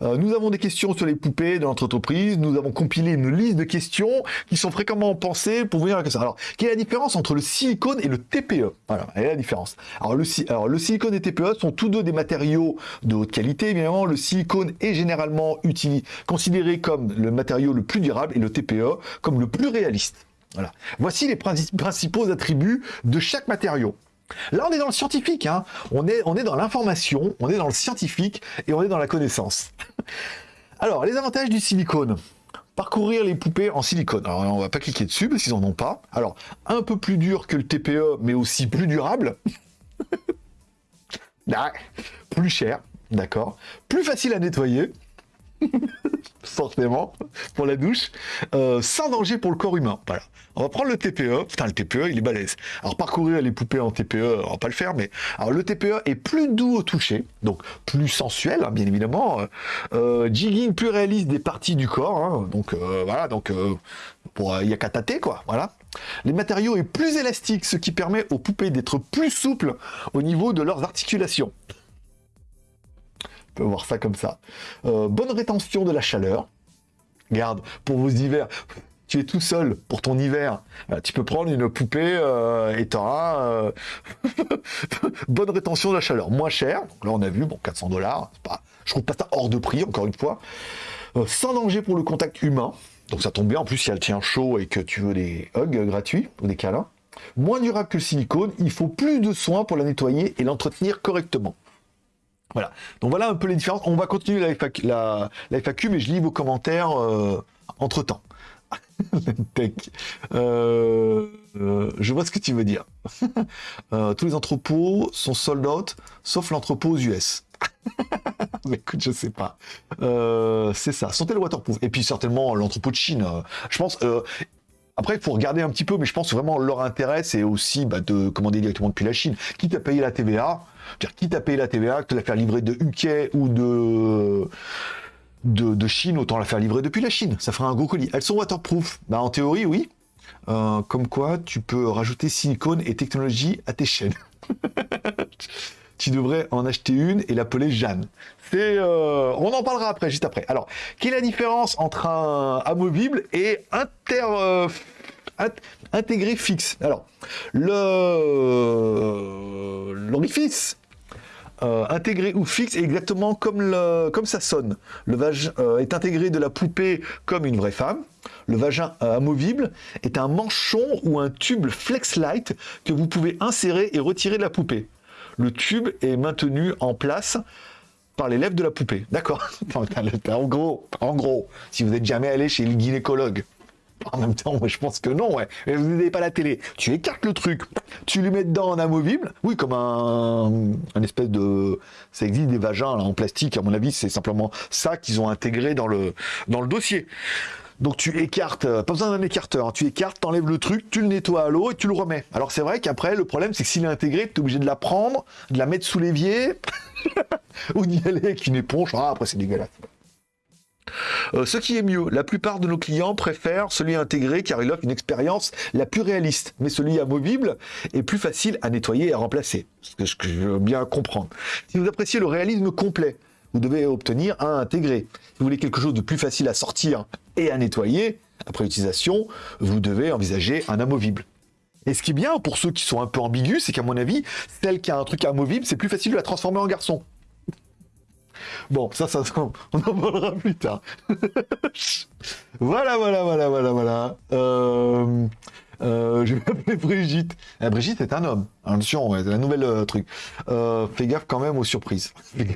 nous avons des questions sur les poupées de notre entreprise. Nous avons compilé une liste de questions qui sont fréquemment pensées pour venir avec ça. Alors, quelle est la différence entre le silicone et le TPE Voilà, elle est la différence. Alors le, silicone et le TPE sont tous deux des matériaux de haute qualité. Évidemment, le silicone est généralement considéré comme le matériau le plus durable et le TPE comme le plus réaliste. Voilà. Voici les principaux attributs de chaque matériau. Là, on est dans le scientifique, hein. on, est, on est dans l'information, on est dans le scientifique et on est dans la connaissance. Alors, les avantages du silicone. Parcourir les poupées en silicone. Alors, on va pas cliquer dessus parce qu'ils n'en ont pas. Alors, un peu plus dur que le TPE, mais aussi plus durable. plus cher, d'accord. Plus facile à nettoyer. forcément, pour la douche, euh, sans danger pour le corps humain. Voilà. On va prendre le TPE. Putain, le TPE, il est balèze. Alors, parcourir les poupées en TPE, on va pas le faire, mais alors le TPE est plus doux au toucher, donc plus sensuel, hein, bien évidemment. Euh, jigging plus réaliste des parties du corps. Hein. donc, euh, voilà, donc, il n'y a qu'à tâter, quoi. Voilà. Les matériaux est plus élastique, ce qui permet aux poupées d'être plus souples au niveau de leurs articulations peut voir ça comme ça. Euh, bonne rétention de la chaleur. Garde, pour vos hivers, tu es tout seul pour ton hiver. Euh, tu peux prendre une poupée euh, et tu auras bonne rétention de la chaleur. Moins cher, là on a vu, bon 400 dollars, pas, je trouve pas ça hors de prix, encore une fois. sans danger pour le contact humain, donc ça tombe bien, en plus si elle tient chaud et que tu veux des hugs gratuits ou des câlins. Moins durable que le silicone, il faut plus de soins pour la nettoyer et l'entretenir correctement. Voilà. Donc voilà un peu les différences. On va continuer la FAQ, mais je lis vos commentaires euh, entre temps. Euh, euh, je vois ce que tu veux dire. tous les entrepôts sont sold out, sauf l'entrepôt aux US. mais écoute, je sais pas. c'est ça. Sont-elles waterproof? Et puis certainement l'entrepôt de Chine. je pense. Après, il faut regarder un petit peu, mais je pense vraiment leur intérêt, c'est aussi bah, de commander directement depuis la Chine. Quitte à payer la TVA, dire quitte à payer la TVA, que la faire livrer de UK ou de, de, Chine, autant la faire livrer depuis la Chine. Ça fera un gros colis. Elles sont waterproof bah, En théorie, oui. Euh, comme quoi, tu peux rajouter silicone et technologie à tes chaînes. tu devrais en acheter une et l'appeler Jeanne. C'est, euh, on en parlera après, juste après. Alors, quelle est la différence entre un amovible et inter, euh, intégré fixe? Alors, le l'orifice euh, intégré ou fixe est exactement comme, comme ça sonne. Le vagin est intégré de la poupée comme une vraie femme. Le vagin amovible est un manchon ou un tube flex light que vous pouvez insérer et retirer de la poupée le tube est maintenu en place par les lèvres de la poupée. D'accord En gros, en gros, si vous n'êtes jamais allé chez le gynécologue, en même temps, je pense que non, ouais. Mais vous n'avez pas la télé. Tu écartes le truc, tu lui mets dedans en amovible. Oui, comme un, un espèce de. Ça existe des vagins en plastique. À mon avis, c'est simplement ça qu'ils ont intégré dans le dossier. Donc tu écartes, euh, pas besoin d'un écarteur, hein. tu écartes, t'enlèves le truc, tu le nettoies à l'eau et tu le remets. Alors c'est vrai qu'après, le problème c'est que s'il est intégré, tu es obligé de la prendre, de la mettre sous l'évier, ou d'y aller avec une éponge. Ah, après c'est dégueulasse. Euh, ce qui est mieux, la plupart de nos clients préfèrent celui intégré car il offre une expérience la plus réaliste, mais celui amovible est plus facile à nettoyer et à remplacer, ce que je veux bien comprendre. Si vous appréciez le réalisme complet, vous devez obtenir un intégré. Si vous voulez quelque chose de plus facile à sortir et à nettoyer, après utilisation, vous devez envisager un amovible. Et ce qui est bien pour ceux qui sont un peu ambigus, c'est qu'à mon avis, celle qui a un truc amovible, c'est plus facile de la transformer en garçon. Bon, ça, ça, on en parlera plus tard. voilà, voilà, voilà, voilà, voilà. Euh, euh, je vais m'appeler Brigitte. Eh, Brigitte est un homme. Attention, c'est la nouvelle euh, truc. Euh, fais gaffe quand même aux surprises.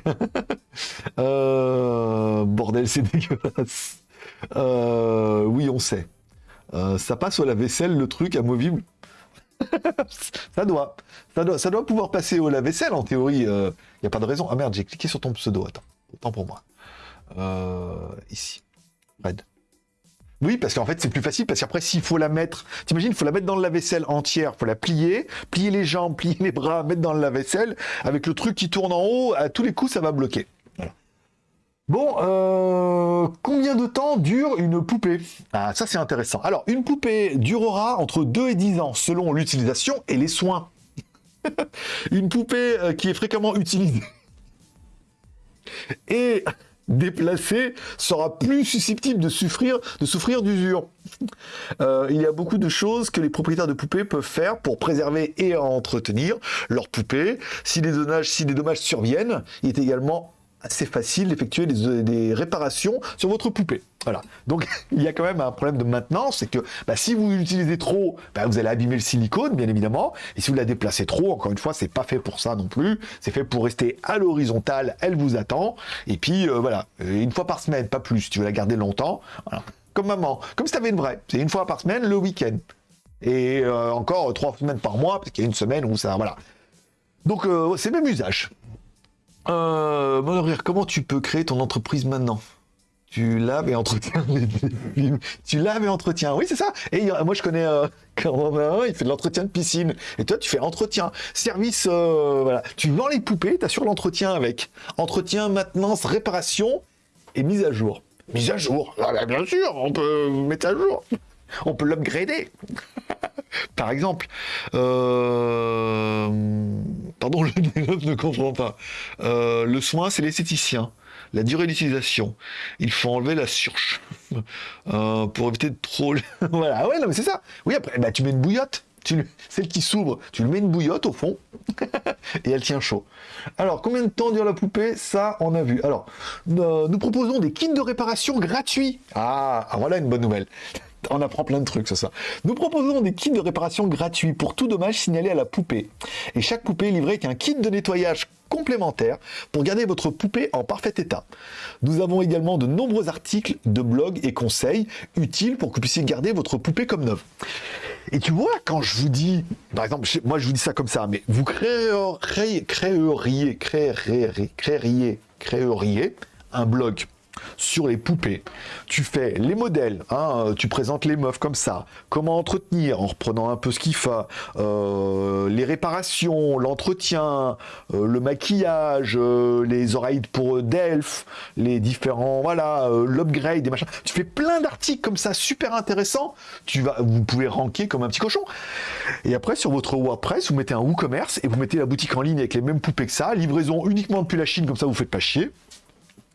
Euh, bordel, c'est dégueulasse. Euh, oui, on sait. Euh, ça passe au lave-vaisselle, le truc amovible. ça doit. Ça doit. Pouvoir passer au lave-vaisselle, en théorie. Il n'y a pas de raison. Ah merde, j'ai cliqué sur ton pseudo. Attends. Autant pour moi. Euh, ici. Red. Oui, parce qu'en fait, c'est plus facile, parce qu'après, s'il faut la mettre, t'imagines, il faut la mettre dans le lave-vaisselle entière, faut la plier, plier les jambes, plier les bras, mettre dans le lave-vaisselle, avec le truc qui tourne en haut, à tous les coups, ça va bloquer. Bon, euh, combien de temps dure une poupée? Ah, ça c'est intéressant. Alors, une poupée durera entre 2 et 10 ans, selon l'utilisation et les soins. une poupée euh, qui est fréquemment utilisée et déplacée sera plus susceptible de souffrir, de souffrir d'usure. Euh, il y a beaucoup de choses que les propriétaires de poupées peuvent faire pour préserver et entretenir leur poupée. Si les dommages, si les dommages surviennent, il est également assez facile d'effectuer des, réparations sur votre poupée. Voilà. Donc il y a quand même un problème de maintenance, c'est que bah, si vous l'utilisez trop, bah, vous allez abîmer le silicone, bien évidemment. Et si vous la déplacez trop, encore une fois, c'est pas fait pour ça non plus. C'est fait pour rester à l'horizontale, elle vous attend. Et puis euh, voilà, une fois par semaine, pas plus. Si tu veux la garder longtemps, comme maman, comme si t'avais une vraie. C'est une fois par semaine le week-end. Et euh, encore trois semaines par mois, parce qu'il y a une semaine où ça, voilà. Donc euh, c'est même usage. Euh, Rire, comment tu peux créer ton entreprise maintenant? Tu laves et entretiens. Tu laves et entretiens. Oui, c'est ça. Et moi, je connais euh, quand il fait de l'entretien de piscine. Et toi, tu fais entretien. Service, euh, voilà. Tu vends les poupées, tu sur l'entretien avec. Entretien, maintenance, réparation et mise à jour. Mise à jour. Ah, bien sûr, on peut mettre à jour. On peut l'upgrader. Par exemple, euh... pardon, le ne comprend pas. Euh, le soin, c'est l'esthéticien. La durée d'utilisation. Il faut enlever la surche euh, pour éviter de trop. voilà, ouais, non, mais c'est ça. Oui, après, bah, tu mets une bouillotte. Tu, celle qui s'ouvre, tu lui mets une bouillotte au fond et elle tient chaud. Alors, combien de temps dure la poupée? Ça, on a vu. Alors, euh, nous proposons des kits de réparation gratuits. Ah, ah voilà une bonne nouvelle on apprend plein de trucs, c'est ça. Nous proposons des kits de réparation gratuits pour tout dommage signalé à la poupée. Et chaque poupée est livrée avec un kit de nettoyage complémentaire pour garder votre poupée en parfait état. Nous avons également de nombreux articles de blog et conseils utiles pour que vous puissiez garder votre poupée comme neuve. Et tu vois, quand je vous dis, par exemple, moi je vous dis ça comme ça, mais vous créeriez, créeriez, créeriez, créeriez, créeriez un blog sur les poupées. Tu fais les modèles, hein, tu présentes les meufs comme ça, comment entretenir en reprenant un peu ce qu'il faut, euh, les réparations, l'entretien, euh, le maquillage, euh, les oreilles pour Delph, les différents, voilà, l'upgrade, des machins. Tu fais plein d'articles comme ça, super intéressants. Tu vas, vous pouvez ranker comme un petit cochon. Et après, sur votre WordPress, vous mettez un WooCommerce et vous mettez la boutique en ligne avec les mêmes poupées que ça, livraison uniquement depuis la Chine, comme ça vous faites pas chier.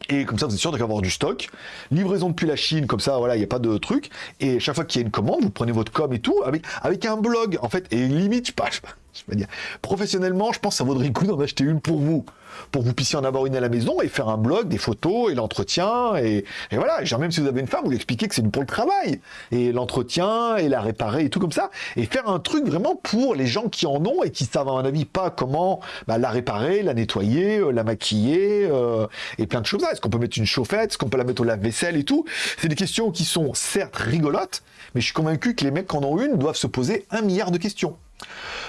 Et comme ça, vous êtes sûr d'avoir du stock. Livraison depuis la Chine, comme ça, voilà, il n'y a pas de truc. Et chaque fois qu'il y a une commande, vous prenez votre com et tout, avec, un blog, en fait. Et limite, je pas, je pas dire. Professionnellement, je pense que ça vaudrait le coup d'en acheter une pour vous pour que vous puissiez en avoir une à la maison et faire un blog, des photos et l'entretien. Et, et, voilà, genre même si vous avez une femme, vous lui expliquez que c'est pour le travail. Et l'entretien et la réparer et tout comme ça. Et faire un truc vraiment pour les gens qui en ont et qui savent à mon avis pas comment bah, la réparer, la nettoyer, euh, la maquiller euh, et plein de choses. Est-ce qu'on peut mettre une chauffette? Est-ce qu'on peut la mettre au lave-vaisselle et tout? C'est des questions qui sont certes rigolotes, mais je suis convaincu que les mecs qui en ont une doivent se poser un milliard de questions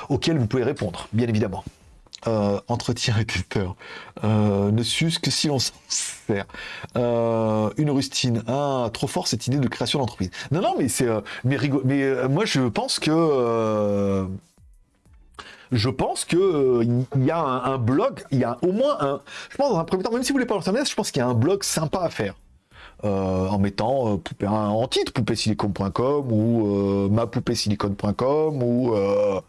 auxquelles vous pouvez répondre, bien évidemment euh, entretien et testeur, euh, ne s'use que si l'on s'en sert. Euh, une rustine, ah, trop fort cette idée de création d'entreprise. Non, non, mais c'est, mais, mais euh, moi je pense que je pense que il y a un, blog, il y a au moins un, je pense dans un premier temps, même si vous voulez pas leur je pense qu'il y a un blog sympa à faire. Euh, en mettant euh, poupée, en titre poupéesilicone.com ou euh, mapoupésilicone.com ou euh,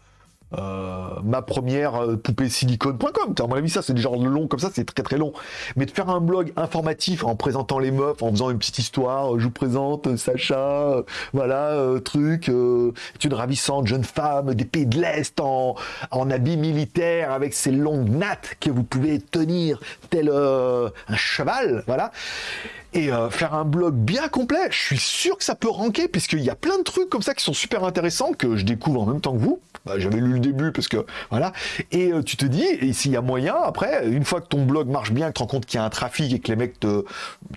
ma première poupée silicone.com. À mon avis, ça, c'est du genre long comme ça, c'est très très long. Mais de faire un blog informatif en présentant les meufs, en faisant une petite histoire, je vous présente Sacha, voilà, truc, est une ravissante jeune femme des pays de l'Est en, en habit militaire avec ses longues nattes que vous pouvez tenir tel un cheval, voilà et faire un blog bien complet, je suis sûr que ça peut ranker, puisqu'il y a plein de trucs comme ça qui sont super intéressants, que je découvre en même temps que vous. Bah, j'avais lu le début parce que voilà. Et euh, tu te dis, et s'il y a moyen, après, une fois que ton blog marche bien, que tu te rends compte qu'il y a un trafic et que les mecs te,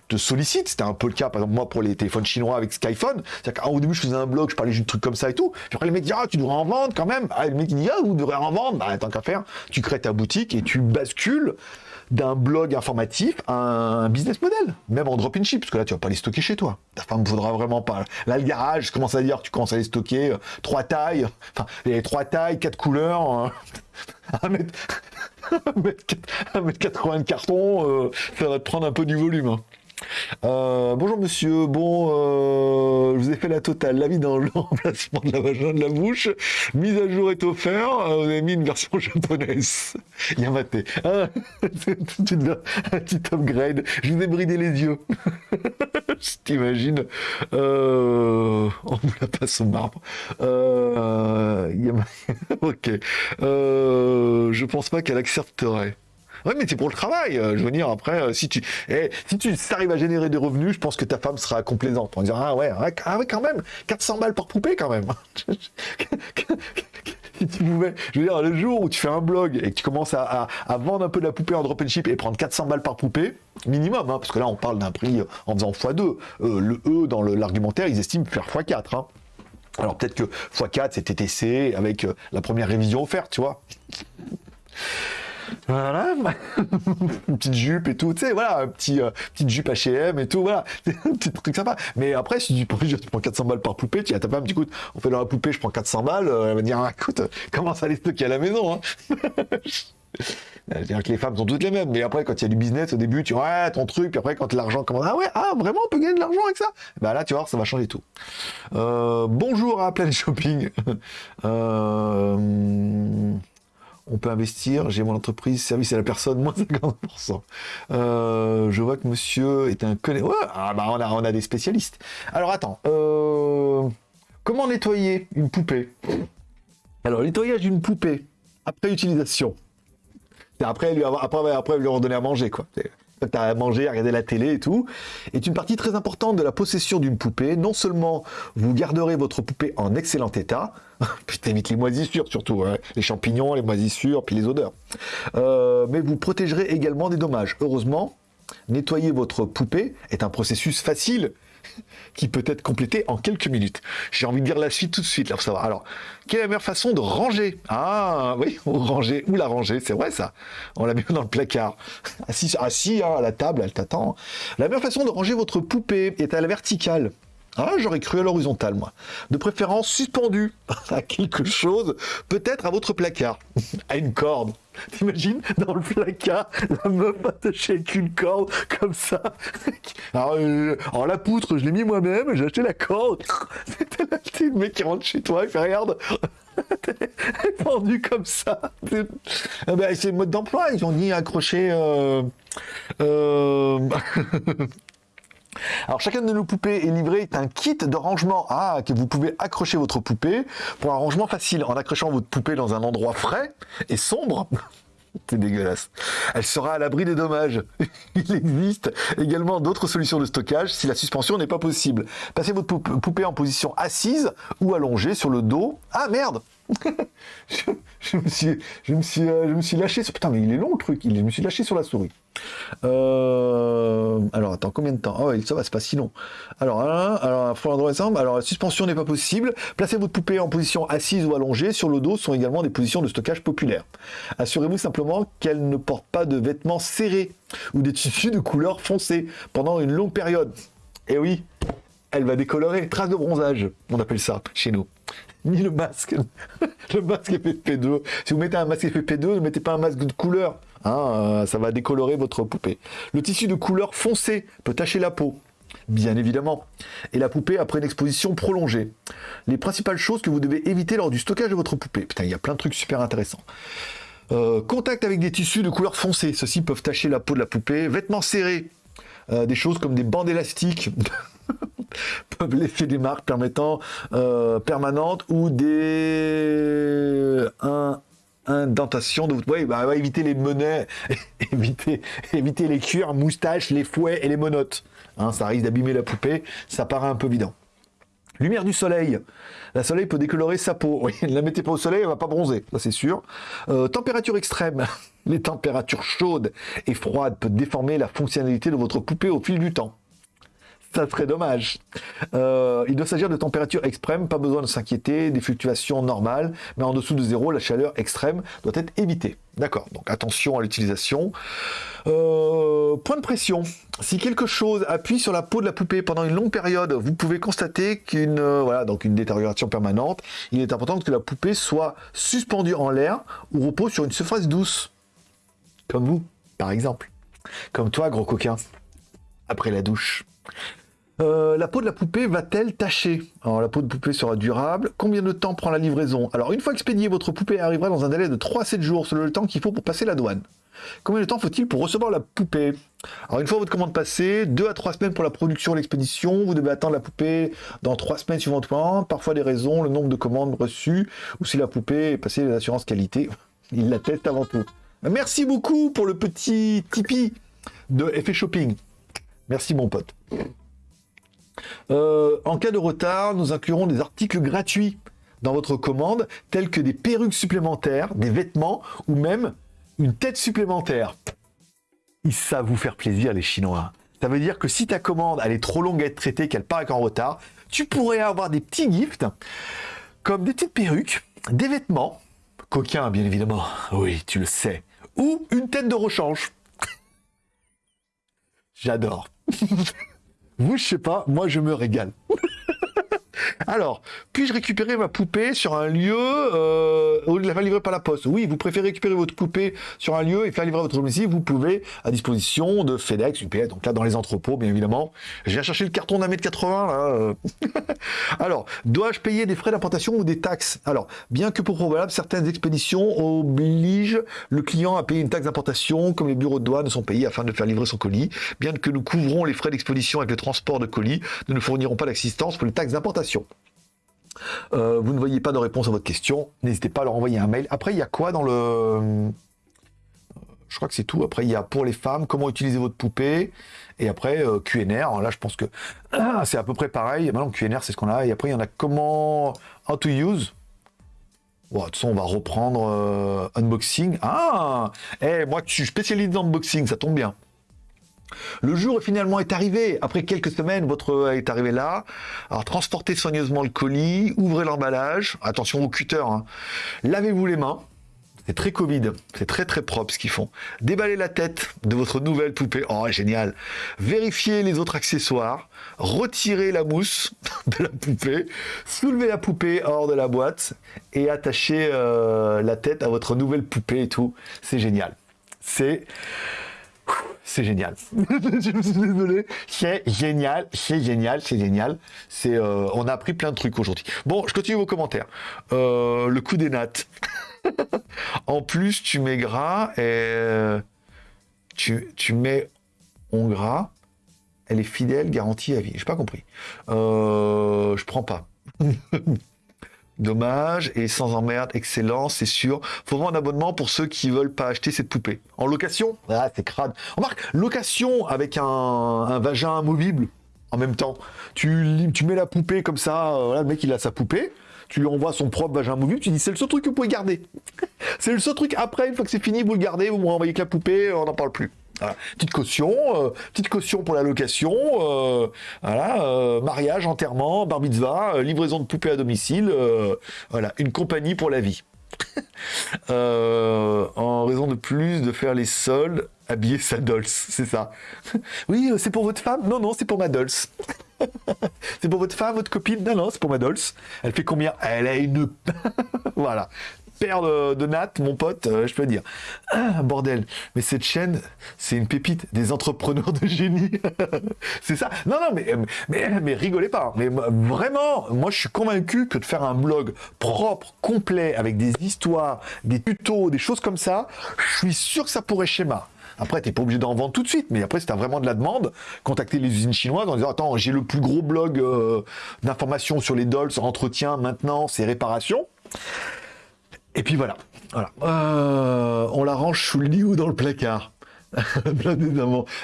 te sollicitent, c'était un peu le cas, par exemple, moi pour les téléphones chinois avec Skyphone, c'est-à-dire qu'au début je faisais un blog, je parlais juste de trucs comme ça et tout. Puis après les mecs disent, ah, tu devrais en vendre quand même. Ah, le mec dit, ah, vous devrez en vendre. Bah, tant qu'à faire, tu crées ta boutique et tu bascules d'un blog informatif à un business model, même en drop in ship, parce que là tu vas pas les stocker chez toi. Ta femme ne faudra vraiment pas. Là le garage, commence à dire, tu commences à les stocker, euh, trois tailles, enfin les trois tailles, quatre couleurs, un mètre, un mètre 80 de carton, euh, ça va te prendre un peu du volume. Hein. Euh, bonjour monsieur, bon, euh, je vous ai fait la totale, la vie dans le remplacement de la vagin de la bouche, mise à jour est offert, euh, vous avez mis une version japonaise. Yamate, ah, un petit upgrade, je vous ai bridé les yeux. je t'imagine, on vous la passe au marbre. ok, je pense pas qu'elle accepterait. Oui, mais c'est pour le travail. Euh, je veux dire, après, euh, si tu, eh, si tu arrives à générer des revenus, je pense que ta femme sera complaisante. On dira, ah ouais, ah ouais, quand même, 400 balles par poupée quand même. si tu pouvais, je veux dire, le jour où tu fais un blog et que tu commences à, vendre un peu de la poupée en drop and ship et prendre 400 balles par poupée, minimum, hein, parce que là, on parle d'un prix en faisant x2. Euh, le E, dans l'argumentaire, ils estiment faire x4. Hein. Alors peut-être que x4, c'est TTC avec la première révision offerte, tu vois. Voilà, une petite jupe et tout, tu sais, voilà, un petit, euh, petite jupe H&M et tout, voilà, un petit truc sympa. Mais après, si tu prends, tu prends 400 balles par poupée, tu as ta femme, tu écoute, on fait dans la poupée, je prends 400 balles, euh, elle va dire, ah, écoute, comment ça les stocker à la maison, hein C'est-à-dire que les femmes sont toutes les mêmes, mais après, quand il y a du business, au début, tu vois, ton truc, puis après, quand l'argent commence, ah ouais, ah, vraiment, on peut gagner de l'argent avec ça? Bah là, tu vois, ça va changer tout. Euh, bonjour à Planet Shopping. On peut investir, j'ai mon entreprise, service à la personne, moins 50%. Euh, je vois que monsieur est un connaisseur. ah bah on a, des spécialistes. Alors attends, euh, comment nettoyer une poupée? Alors, nettoyage d'une poupée, après utilisation. Après lui, après, après lui redonner à manger, quoi tu as à manger, à regarder la télé et tout, est une partie très importante de la possession d'une poupée. Non seulement vous garderez votre poupée en excellent état, puis t'évites les moisissures surtout, hein, les champignons, les moisissures, puis les odeurs, euh, mais vous protégerez également des dommages. Heureusement, nettoyer votre poupée est un processus facile qui peut être complété en quelques minutes. J'ai envie de dire la suite tout de suite, là, pour savoir. Alors, quelle est la meilleure façon de ranger? Ah, oui, ranger, ou la ranger, c'est vrai ça. On la met dans le placard. Assis, assis hein, à la table, elle t'attend. La meilleure façon de ranger votre poupée est à la verticale. Ah, j'aurais cru à l'horizontale, moi. De préférence suspendue à quelque chose, peut-être à votre placard, à une corde. T'imagines dans le placard, la meuf attachée avec une corde comme ça. Alors, euh, la poutre, je l'ai mis moi-même, j'ai acheté la corde. C'était le mec qui rentre chez toi, il fait regarde. Elle pendue comme ça. Ah ben, c'est le mode d'emploi, ils ont dit accrocher. Euh, euh, alors chacun de nos poupées est livré un kit de rangement ah, que vous pouvez accrocher votre poupée pour un rangement facile en accrochant votre poupée dans un endroit frais et sombre. C'est dégueulasse. Elle sera à l'abri des dommages. Il existe également d'autres solutions de stockage si la suspension n'est pas possible. Passez votre poupée en position assise ou allongée sur le dos. Ah merde je, me suis, je, me suis, euh, je me lâché sur... Putain, mais il est long le truc. Je me suis lâché sur la souris. Euh, alors, attends, combien de temps? Oh, ça va, c'est pas si long. Alors, ensemble. Alors, la suspension n'est pas possible. Placez votre poupée en position assise ou allongée. Sur le dos sont également des positions de stockage populaires. Assurez-vous simplement qu'elle ne porte pas de vêtements serrés ou des tissus de couleur foncée pendant une longue période. Et eh oui, elle va décolorer. Trace de bronzage, on appelle ça chez nous ni le masque. le masque FFP2. Si vous mettez un masque FFP2, ne mettez pas un masque de couleur. Hein, euh, ça va décolorer votre poupée. Le tissu de couleur foncé peut tacher la peau. Bien évidemment. Et la poupée après une exposition prolongée. Les principales choses que vous devez éviter lors du stockage de votre poupée. Putain, il y a plein de trucs super intéressants. Euh, contact avec des tissus de couleur foncée. Ceux-ci peuvent tacher la peau de la poupée. Vêtements serrés. Euh, des choses comme des bandes élastiques peuvent laisser des marques permettant euh, permanentes ou des un, indentation de votre... Bah, éviter les monnaies, éviter, éviter les cuirs, moustaches, les fouets et les monotes. Hein, ça risque d'abîmer la poupée, ça paraît un peu évident. Lumière du soleil. La soleil peut décolorer sa peau. Oui, ne la mettez pas au soleil, elle va pas bronzer, ça c'est sûr. Euh, température extrême. Les températures chaudes et froides peuvent déformer la fonctionnalité de votre poupée au fil du temps ça serait dommage. Euh, il doit s'agir de températures extrêmes, pas besoin de s'inquiéter, des fluctuations normales, mais en dessous de zéro, la chaleur extrême doit être évitée. D'accord, donc attention à l'utilisation. Euh, point de pression. Si quelque chose appuie sur la peau de la poupée pendant une longue période, vous pouvez constater qu'une euh, voilà, détérioration permanente. Il est important que la poupée soit suspendue en l'air ou repose sur une surface douce. Comme vous, par exemple. Comme toi, gros coquin. Après la douche. Euh, la peau de la poupée va-t-elle tâcher? Alors la peau de poupée sera durable. Combien de temps prend la livraison? Alors une fois expédiée, votre poupée arrivera dans un délai de 3 à 7 jours, selon le temps qu'il faut pour passer la douane. Combien de temps faut-il pour recevoir la poupée? Alors une fois votre commande passée, 2 à 3 semaines pour la production et l'expédition, vous devez attendre la poupée dans 3 semaines suivantes, parfois des raisons, le nombre de commandes reçues, ou si la poupée est passée les assurances qualité, il la teste avant tout. Merci beaucoup pour le petit Tipeee de Effet Shopping. Merci mon pote. Euh, en cas de retard, nous inclurons des articles gratuits dans votre commande, tels que des perruques supplémentaires, des vêtements ou même une tête supplémentaire. Ils savent vous faire plaisir, les Chinois. Ça veut dire que si ta commande elle est trop longue à être traitée, qu'elle paraît en retard, tu pourrais avoir des petits gifts, comme des petites perruques, des vêtements, coquins bien évidemment, oui, tu le sais, ou une tête de rechange. J'adore. Vous, je sais pas, moi je me régale. Alors, puis-je récupérer ma poupée sur un lieu euh, ou la faire livrer par la poste? Oui, vous préférez récupérer votre poupée sur un lieu et faire livrer votre domicile, vous pouvez à disposition de FedEx, UPS, donc là dans les entrepôts, bien évidemment. Je viens chercher le carton d'un mètre 80 là. Alors, dois-je payer des frais d'importation ou des taxes? Alors, bien que pour probable, certaines expéditions obligent le client à payer une taxe d'importation, comme les bureaux de douane sont payés afin de faire livrer son colis. Bien que nous couvrons les frais d'expédition avec le transport de colis, nous ne fournirons pas d'assistance pour les taxes d'importation. Euh, vous ne voyez pas de réponse à votre question, n'hésitez pas à leur envoyer un mail. Après, il y a quoi dans le... Euh, je crois que c'est tout. Après, il y a pour les femmes, comment utiliser votre poupée. Et après, euh, QNR. là, je pense que c'est à peu près pareil. Maintenant, QNR, c'est ce qu'on a. Et après, il y en a comment... How to use. De toute façon, on va reprendre unboxing. Ah Eh, moi, je suis spécialiste dans unboxing, ça tombe bien. Le jour finalement est arrivé. Après quelques semaines, votre est arrivé là. Alors transportez soigneusement le colis, ouvrez l'emballage. Attention au cutter. Hein. Lavez-vous les mains. C'est très Covid, c'est très très propre ce qu'ils font. Déballez la tête de votre nouvelle poupée, oh génial. Vérifiez les autres accessoires, retirez la mousse de la poupée, soulevez la poupée hors de la boîte et attachez euh, la tête à votre nouvelle poupée et tout. C'est génial. C'est c'est génial. je suis désolé. C'est génial, c'est génial, c'est génial. Euh, on a appris plein de trucs aujourd'hui. Bon, je continue vos commentaires. Euh, le coup des nattes. en plus, tu mets gras et tu, tu mets on gras. Elle est fidèle, garantie à vie. J'ai pas compris. Euh, je prends pas. Dommage, et sans emmerde, excellent, c'est sûr. Faut vraiment un abonnement pour ceux qui veulent pas acheter cette poupée. En location? Ah, c'est crade. Remarque, location avec un, vagin amovible en même temps. Tu, mets la poupée comme ça, euh, le mec il a sa poupée, tu lui envoies son propre vagin amovible, tu dis c'est le seul truc que vous pouvez garder. c'est le seul truc après, une fois que c'est fini, vous le gardez, vous me renvoyez que la poupée, on n'en parle plus. Petite caution, euh, petite caution pour la location, euh, voilà, euh, mariage, enterrement, bar livraison de poupées à domicile, voilà, une compagnie pour la vie. en raison de plus de faire les soldes, habiller sa dolce, c'est ça. oui, c'est pour votre femme? Non, non, c'est pour ma dolce. c'est pour votre femme, votre copine? Non, non, c'est pour ma dolce. Elle fait combien? Elle a une... voilà. Paire de, nattes, mon pote, euh, je peux dire. Ah, bordel. Mais cette chaîne, c'est une pépite des entrepreneurs de génie. c'est ça. Non, non, mais, mais, mais rigolez pas. Mais vraiment, moi, je suis convaincu que de faire un blog propre, complet, avec des histoires, des tutos, des choses comme ça, je suis sûr que ça pourrait schéma. Après, tu n'es pas obligé d'en vendre tout de suite, mais après, si tu as vraiment de la demande, contacter les usines chinoises en disant Attends, j'ai le plus gros blog euh, d'informations sur les dolls, entretien, maintenance et réparation. Et puis voilà. voilà. Euh, on la range sous le lit ou dans le placard? ah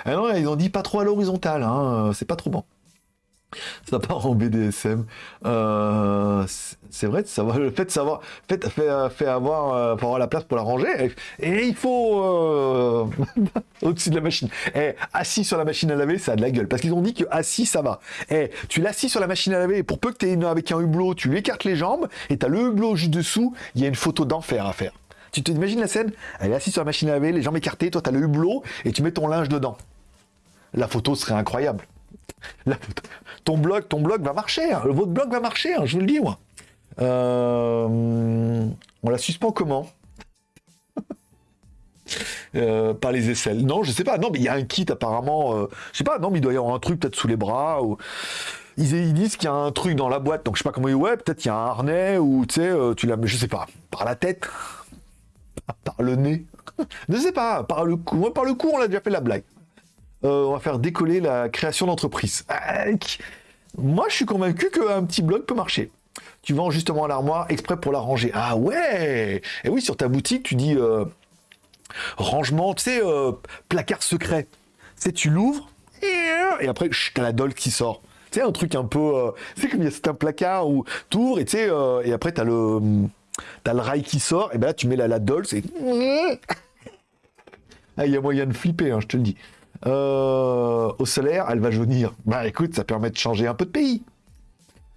non, ils ont dit pas trop à l'horizontale, hein, c'est pas trop bon ça part en BDSM. Euh, c'est vrai, savoir, le fait de savoir, fait, fait avoir, euh, avoir la place pour la ranger, et, il faut euh, au-dessus de la machine. Et assis sur la machine à laver, ça a de la gueule, parce qu'ils ont dit que assis ça va. Et tu l'assis sur la machine à laver, pour peu que tu aies avec un hublot, tu lui écartes les jambes, et tu as le hublot juste dessous, il y a une photo d'enfer à faire. Tu t'imagines la scène? Elle est assise sur la machine à laver, les jambes écartées, toi tu as le hublot, et tu mets ton linge dedans. La photo serait incroyable. ton blog, ton blog va marcher. Hein. Votre blog va marcher, hein, je vous le dis, moi. Euh, on la suspend comment euh, Par les aisselles. Non, je sais pas. Non, mais il y a un kit apparemment. Euh, je sais pas. Non, mais il doit y avoir un truc peut-être sous les bras ou. Ils, disent qu'il y a un truc dans la boîte, donc je sais pas comment. Ouais, peut-être il y a un harnais ou tu sais, tu l'as. Je sais pas. Par la tête, par le nez. je sais pas. Par le cou. Par le cou, on l'a déjà fait la blague. Euh, on va faire décoller la création d'entreprise. Moi, je suis convaincu qu'un petit blog peut marcher. Tu vends justement l'armoire exprès pour la ranger. Ah ouais Et oui, sur ta boutique, tu dis euh, rangement, tu sais, euh, placard secret. Sais, tu l'ouvres et après, t'as la dolle qui sort. Tu sais, un truc un peu... sais, comme a un placard où tu ouvres et tu sais, et après, t'as le... Le rail qui sort, et ben tu mets la, la c'est... Ah, il y a moyen de flipper, hein, je te le dis. Euh, au solaire, elle va jaunir. Bah écoute, ça permet de changer un peu de pays.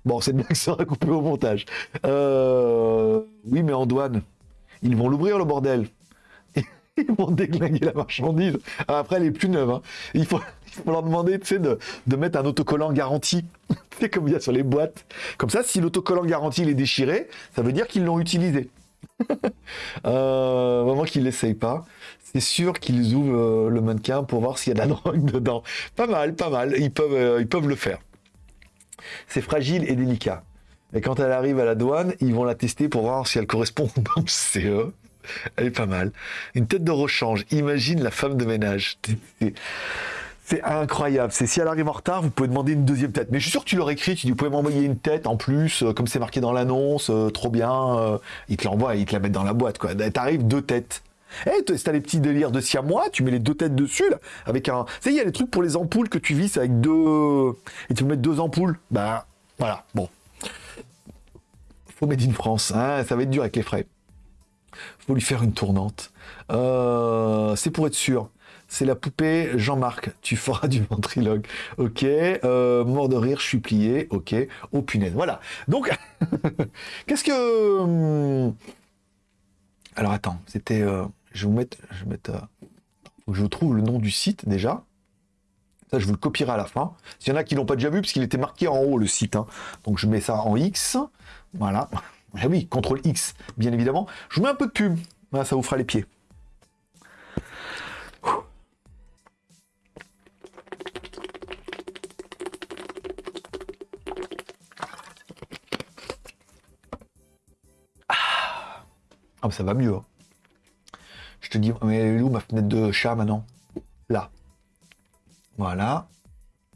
Bon, que ça sera coupé au montage. Euh, oui, mais en douane, ils vont l'ouvrir le bordel. Ils vont déglinguer la marchandise. Après, elle est plus neuve. Hein. Il, faut, leur demander de, de mettre un autocollant garanti. C'est comme il y a sur les boîtes. Comme ça, si l'autocollant garanti est déchiré, ça veut dire qu'ils l'ont utilisé. euh, vraiment qu'ils l'essayent pas c'est sûr qu'ils ouvrent euh, le mannequin pour voir s'il y a de la drogue dedans. Pas mal, pas mal. Ils peuvent, euh, ils peuvent le faire. C'est fragile et délicat. Et quand elle arrive à la douane, ils vont la tester pour voir si elle correspond au CE. Elle est pas mal. Une tête de rechange. Imagine la femme de ménage. C'est incroyable. C'est si elle arrive en retard, vous pouvez demander une deuxième tête. Mais je suis sûr que tu l'aurais écrit. Tu dis, vous pouvez m'envoyer une tête en plus, euh, comme c'est marqué dans l'annonce, trop bien. ils te l'envoient, ils te la mettent dans la boîte. Quoi. T'arrives deux têtes. Eh, si t'as les petits délires de siamois, tu mets les deux têtes dessus, là, avec un... Tu il y a les trucs pour les ampoules que tu visses avec deux... Et tu peux mettre deux ampoules. Bah, voilà, bon. Faut mettre in France, hein, ça va être dur avec les frais. Faut lui faire une tournante. Euh, c'est pour être sûr. C'est la poupée Jean-Marc. Tu feras du ventriloque. Ok. Euh, mort de rire, je suis plié. Ok. Oh punaise. Voilà. Donc, qu'est-ce que... Hum, alors attends, c'était... Euh, je vous mettre, je euh, je trouve le nom du site déjà. Ça, je vous le copierai à la fin. S'il y en a qui l'ont pas déjà vu, parce qu'il était marqué en haut le site. Hein. Donc je mets ça en X. Voilà. Ah oui, CTRL X, bien évidemment. Je vous mets un peu de pub. Ça vous fera les pieds. Ah, ah ça va mieux. Hein. Je te dis, mais elle est où ma fenêtre de chat maintenant Là. Voilà.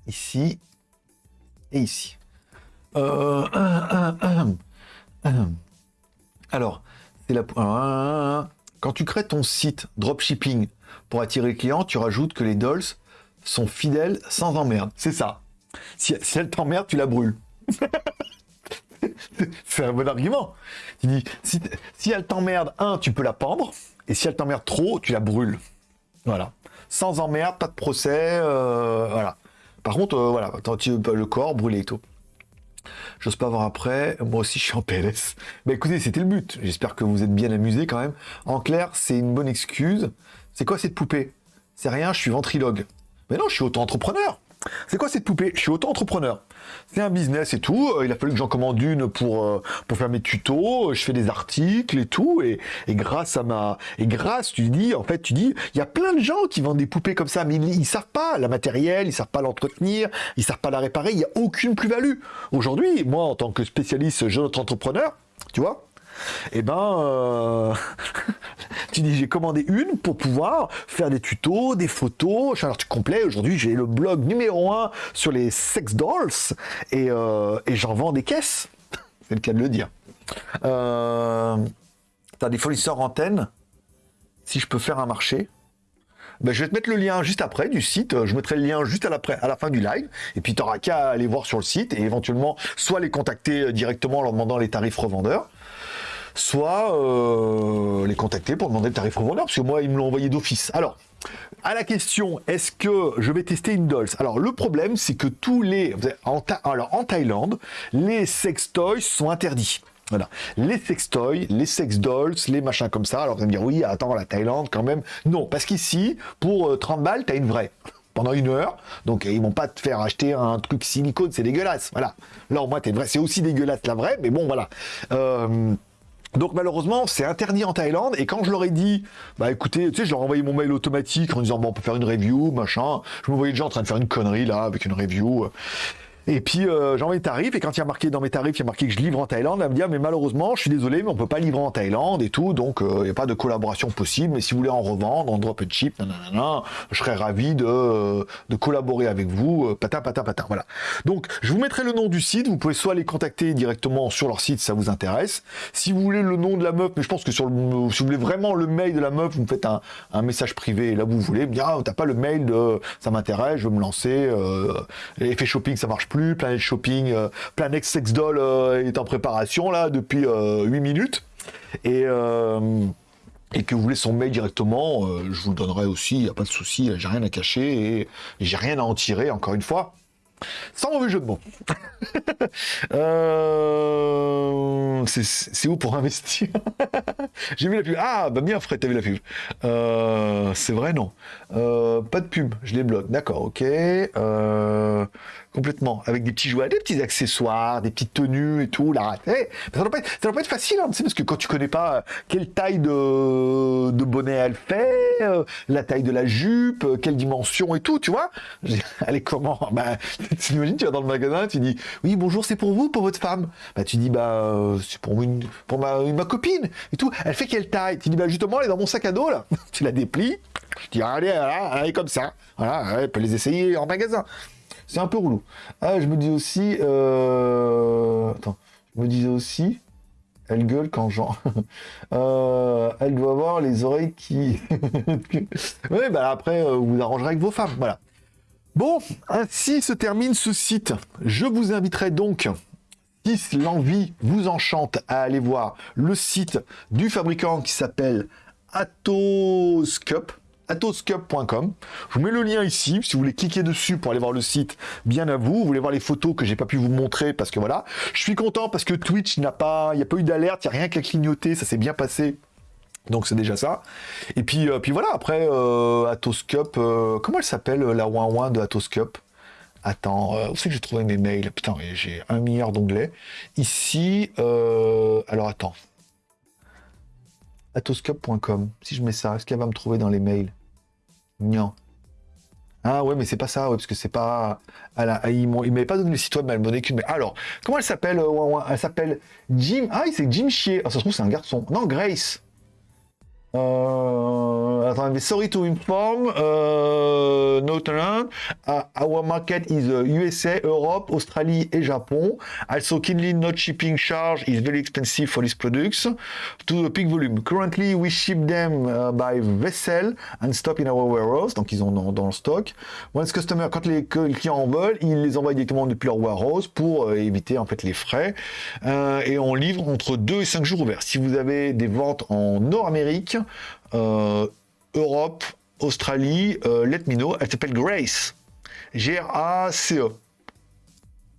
Ici. Et ici. Euh, Alors, c'est la... Quand tu crées ton site dropshipping pour attirer les clients, tu rajoutes que les dolls sont fidèles sans emmerde. C'est ça. Si, elle t'emmerde, tu la brûles. c'est un bon argument. Tu dis, si, si elle t'emmerde, un, tu peux la pendre. Et si elle t'emmerde trop, tu la brûles. Voilà. Sans emmerde, pas de procès. Euh, voilà. Par contre, euh, voilà, tu le corps brûlé et tout. J'ose pas voir après. Moi aussi, je suis en PLS. Mais écoutez, c'était le but. J'espère que vous êtes bien amusés quand même. En clair, c'est une bonne excuse. C'est quoi cette poupée? C'est rien, je suis ventrilogue. Mais non, je suis auto-entrepreneur. C'est quoi cette poupée? Je suis auto-entrepreneur. C'est un business et tout. Euh, il a fallu que j'en commande une pour, euh, pour faire mes tutos. Je fais des articles et tout. Et, et grâce à ma. Et grâce, tu dis, en fait, tu dis, il y a plein de gens qui vendent des poupées comme ça, mais ils, ils savent pas la matériel, ils savent pas l'entretenir, ils savent pas la réparer. Il n'y a aucune plus-value. Aujourd'hui, moi, en tant que spécialiste jeune entrepreneur, tu vois, eh ben, euh, tu dis j'ai commandé une pour pouvoir faire des tutos, des photos, un article complet. Aujourd'hui, j'ai le blog numéro 1 sur les sex dolls euh, et, j'en vends des caisses. C'est le cas de le dire. Euh, T'as des fournisseurs antennes. Si je peux faire un marché, ben, je vais te mettre le lien juste après du site. Je mettrai le lien juste à la, à la fin du live. Et puis, tu n'auras qu'à aller voir sur le site et éventuellement, soit les contacter directement en leur demandant les tarifs revendeurs, soit euh, les contacter pour demander le tarif revendeur, parce que moi, ils me l'ont envoyé d'office. Alors, à la question, est-ce que je vais tester une Dolls Alors, le problème, c'est que tous les... En alors, en Thaïlande, les sex toys sont interdits. Voilà. Les sextoys, les sex dolls, les machins comme ça. Alors vous allez me dire, oui, attends, la Thaïlande quand même. Non, parce qu'ici, pour 30 euh, balles, t'as une vraie. Pendant une heure. Donc ils vont pas te faire acheter un truc silicone, c'est dégueulasse. Voilà. Là, au moins, t'es vrai. C'est aussi dégueulasse la vraie, mais bon, voilà. Euh, donc malheureusement, c'est interdit en Thaïlande. Et quand je leur ai dit, bah écoutez, tu sais, je leur ai envoyé mon mail automatique en disant, bon, on peut faire une review, machin. Je me voyais déjà en train de faire une connerie là, avec une review. Et puis euh, j'envoie les tarifs, et quand il y a marqué dans mes tarifs, il y a marqué que je livre en Thaïlande, elle me dit ah, mais malheureusement, je suis désolé, mais on peut pas livrer en Thaïlande et tout, donc euh, il n'y a pas de collaboration possible. Mais si vous voulez en revendre, en drop and chip, nanana, je serais ravi de, de collaborer avec vous, euh, patin, patin, patin. Voilà. Donc je vous mettrai le nom du site. Vous pouvez soit les contacter directement sur leur site, si ça vous intéresse. Si vous voulez le nom de la meuf, mais je pense que sur le, si vous voulez vraiment le mail de la meuf, vous me faites un, un message privé. là vous voulez me dire ah t'as pas le mail de ça m'intéresse, je veux me lancer. Euh, effet shopping ça marche plus, Planet Shopping, euh, Planet Sex Doll euh, est en préparation là depuis 8 euh, minutes. Et, et que vous voulez son mail directement, je vous le donnerai aussi, il n'y a pas de souci, j'ai rien à cacher et j'ai rien à en tirer encore une fois. Sans mauvais jeu de mots. c'est où pour investir? J'ai vu la pub. Ah, bah bien Fred, t'as vu la pub. c'est vrai, non. pas de pub, je les bloque. D'accord, ok complètement, avec des petits jouets, des petits accessoires, des petites tenues et tout, là. Eh, ça doit pas être, pas être facile, hein, parce que quand tu connais pas euh, quelle taille de, bonnet elle fait, euh, la taille de la jupe, euh, quelle dimension et tout, tu vois. Allez, comment? Bah, tu imagines, tu vas dans le magasin, tu dis, oui, bonjour, c'est pour vous, pour votre femme. Bah, tu dis, bah, c'est pour une, pour ma, copine et tout. Elle fait quelle taille Tu dis, bah, justement, elle est dans mon sac à dos, là. tu la déplies. Je dis, allez, elle est comme ça. Voilà, elle peut les essayer en magasin. C'est un peu relou. Ah, je me dis aussi... Euh... Attends. Je me disais aussi... Elle gueule quand j'en... euh, elle doit avoir les oreilles qui... oui, bah après, euh, vous arrangerez avec vos femmes. Voilà. Bon, ainsi se termine ce site. Je vous inviterai donc si l'envie vous enchante à aller voir le site du fabricant qui s'appelle Atos Cup atoscup.com. Je vous mets le lien ici, si vous voulez cliquer dessus pour aller voir le site, bien à vous. Vous voulez voir les photos que j'ai pas pu vous montrer parce que voilà. Je suis content parce que Twitch n'a pas, il n'y a pas eu d'alerte, il n'y a rien qu'à clignoter, ça s'est bien passé. Donc c'est déjà ça. Et puis, euh, puis voilà, après, euh, Atoscup, euh, comment elle s'appelle la ouin de Atoscup Attends, où c'est que j'ai trouvé mes mails? Putain, j'ai un milliard d'onglets. Ici, alors attends, atoscope.com. Si je mets ça, est-ce qu'elle va me trouver dans les mails? Non. Ah ouais, mais c'est pas ça, ouais, parce que c'est pas. Elle il m'avait pas donné le site web, mais elle m'en qu'une. Alors, comment elle s'appelle euh, Elle s'appelle Jim. Ah, c'est Jim Chier. Ah, ça se trouve, c'est un garçon. Non, Grace. Uh, attendez, sorry to inform, uh, Northern, uh, our market is USA, Europe, Australie et Japon. Also, keenly not shipping charge is very expensive for these products to a peak volume. Currently, we ship them uh, by vessel and stop in our warehouse. Donc, ils ont dans, dans le stock. Once customer, quand les, clients en veulent, ils les envoient directement depuis leur warehouse pour euh, éviter en fait les frais. Euh, et on livre entre 2 et 5 jours ouverts. Si vous avez des ventes en Nord-Amérique, euh, Europe, Australie, euh, let me know. Elle s'appelle Grace. G-R-A-C-E.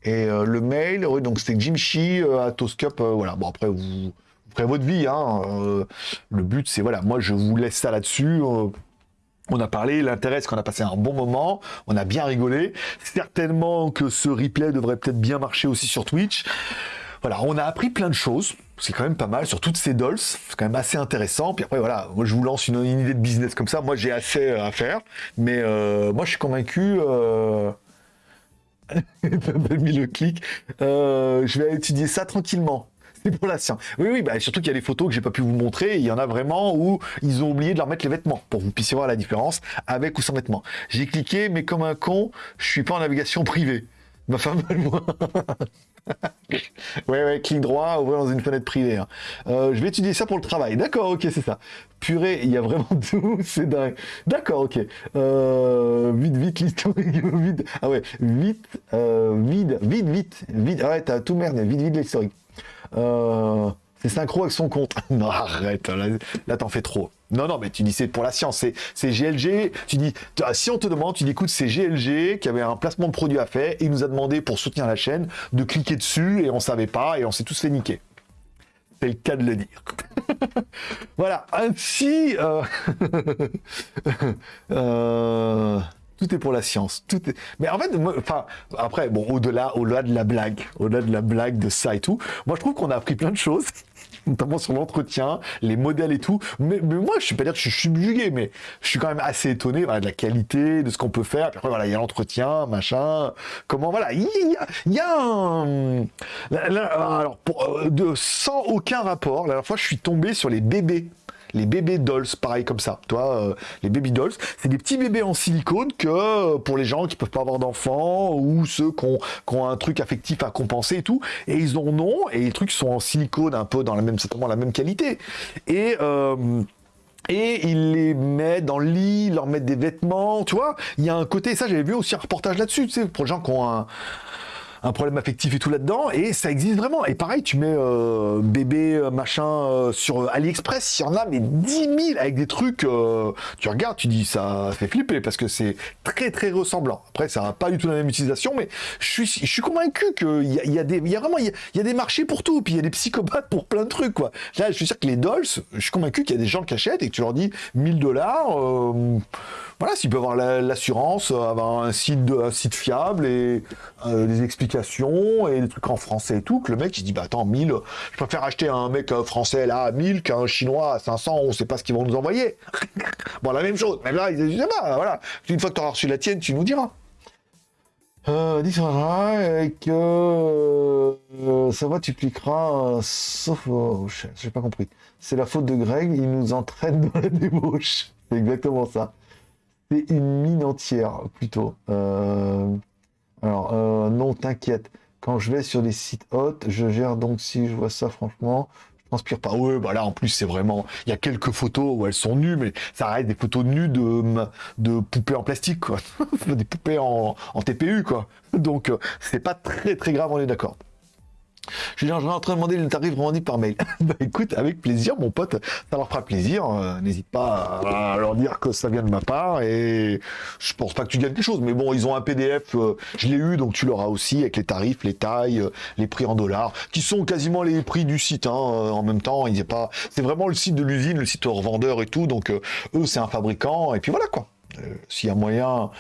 Et euh, le mail, oui, donc c'était Jimchi à Toscup. voilà, bon, après, vous, ferez votre vie. Hein, le but, c'est, voilà, moi, je vous laisse ça là-dessus. On a parlé, l'intérêt, c'est qu'on a passé un bon moment, on a bien rigolé. Certainement que ce replay devrait peut-être bien marcher aussi sur Twitch. Voilà, on a appris plein de choses. C'est quand même pas mal sur toutes ces dolls. C'est quand même assez intéressant. Puis après, voilà, moi je vous lance une, idée de business comme ça. Moi j'ai assez à faire. Mais euh, moi je suis convaincu. Euh... mis le clic. Euh, je vais étudier ça tranquillement pour la science. Oui, oui, bah, surtout qu'il y a des photos que j'ai pas pu vous montrer. Il y en a vraiment où ils ont oublié de leur mettre les vêtements pour que vous puissiez voir la différence avec ou sans vêtements. J'ai cliqué, mais comme un con, je suis pas en navigation privée. Ma femme, moi. ouais, ouais, clic droit, ouvrir dans une fenêtre privée. Hein. Euh, je vais étudier ça pour le travail. D'accord, ok, c'est ça. Purée, il y a vraiment tout, c'est dingue. D'accord, ok. Euh, vite, vite, l'historique, vite. Ah ouais, vite, euh, vite, vite, vite, vite. Ah ouais, t'as tout merdé, vite, vite l'historique. Euh, c'est synchro avec son compte. non, arrête, là, t'en fais trop. Non, non, mais tu dis c'est pour la science, c'est GLG. Tu dis, si on te demande, tu dis écoute, c'est GLG qui avait un placement de produit à faire et il nous a demandé pour soutenir la chaîne de cliquer dessus et on savait pas et on s'est tous fait niquer. C'est le cas de le dire. voilà, ainsi. Euh... euh tout est pour la science. Tout est... Mais en fait, enfin, après, bon, au-delà, au-delà de la blague, au-delà de la blague de ça et tout, moi je trouve qu'on a appris plein de choses, notamment sur l'entretien, les modèles et tout. Mais, moi, je suis pas dire que je suis subjugué, mais je suis quand même assez étonné de la qualité, de ce qu'on peut faire. après, voilà, il y a l'entretien, machin. Comment, voilà, il y a, un... alors, de, sans aucun rapport, la dernière fois, je suis tombé sur les bébés les bébés dolls, pareil comme ça. Toi, euh, les baby dolls, c'est des petits bébés en silicone que euh, pour les gens qui peuvent pas avoir d'enfants ou ceux qui ont, un truc affectif à compenser et tout, et ils en ont et les trucs sont en silicone un peu dans la même certainement la même qualité. Et euh, et il les met dans le lit, leur mettent des vêtements, tu vois. Il y a un côté, ça j'avais vu aussi un reportage là-dessus, tu pour les gens qui ont un, un problème affectif et tout là-dedans, et ça existe vraiment. Et pareil, tu mets euh, bébé euh, machin euh, sur AliExpress, il y en a mais 10 000 avec des trucs, tu regardes, tu dis ça fait flipper parce que c'est très très ressemblant. Après, ça n'a pas du tout la même utilisation, mais je suis, je suis convaincu qu'il y a, y, a des, y a vraiment, il y, a, des marchés pour tout, puis il y a des psychopathes pour plein de trucs, quoi. Là, je suis sûr que les dolls, je suis convaincu qu'il y a des gens qui achètent et que tu leur dis 1000 dollars, voilà, s'ils peuvent avoir l'assurance, avoir un site, un site fiable et des et des trucs en français et tout, que le mec il dit bah attends 1000, je préfère acheter un mec euh, français là à 1000 qu'un chinois à 500, on sait pas ce qu'ils vont nous envoyer. bon la même chose, même là ils disent bah voilà, une fois que tu auras reçu la tienne, tu nous diras. Euh, et que euh, ça va, tu cliqueras, euh, sauf, oh, j'ai pas compris. C'est la faute de Greg, il nous entraîne dans la débauche. C'est exactement ça. C'est une mine entière, plutôt. Euh, alors, euh, non, t'inquiète. Quand je vais sur des sites hôtes, je gère donc si je vois ça, franchement, je transpire pas. Ouais, bah là, en plus, c'est vraiment. Il y a quelques photos où elles sont nues, mais ça reste des photos nues de, de poupées en plastique, quoi. des poupées en, en TPU, quoi. Donc, euh, c'est pas très, très grave, on est d'accord. Je suis en train de demander le tarif revendu par mail. bah écoute, avec plaisir, mon pote, ça leur fera plaisir. Euh, n'hésite pas à leur dire que ça vient de ma part et je pense pas que tu gagnes quelque chose. Mais bon, ils ont un PDF, euh, je l'ai eu, donc tu l'auras aussi avec les tarifs, les tailles, euh, les prix en dollars, qui sont quasiment les prix du site hein, en même temps. Il pas, c'est vraiment le site de l'usine, le site revendeur et tout. Donc eux, c'est un fabricant et puis voilà quoi. Euh, s'il y a moyen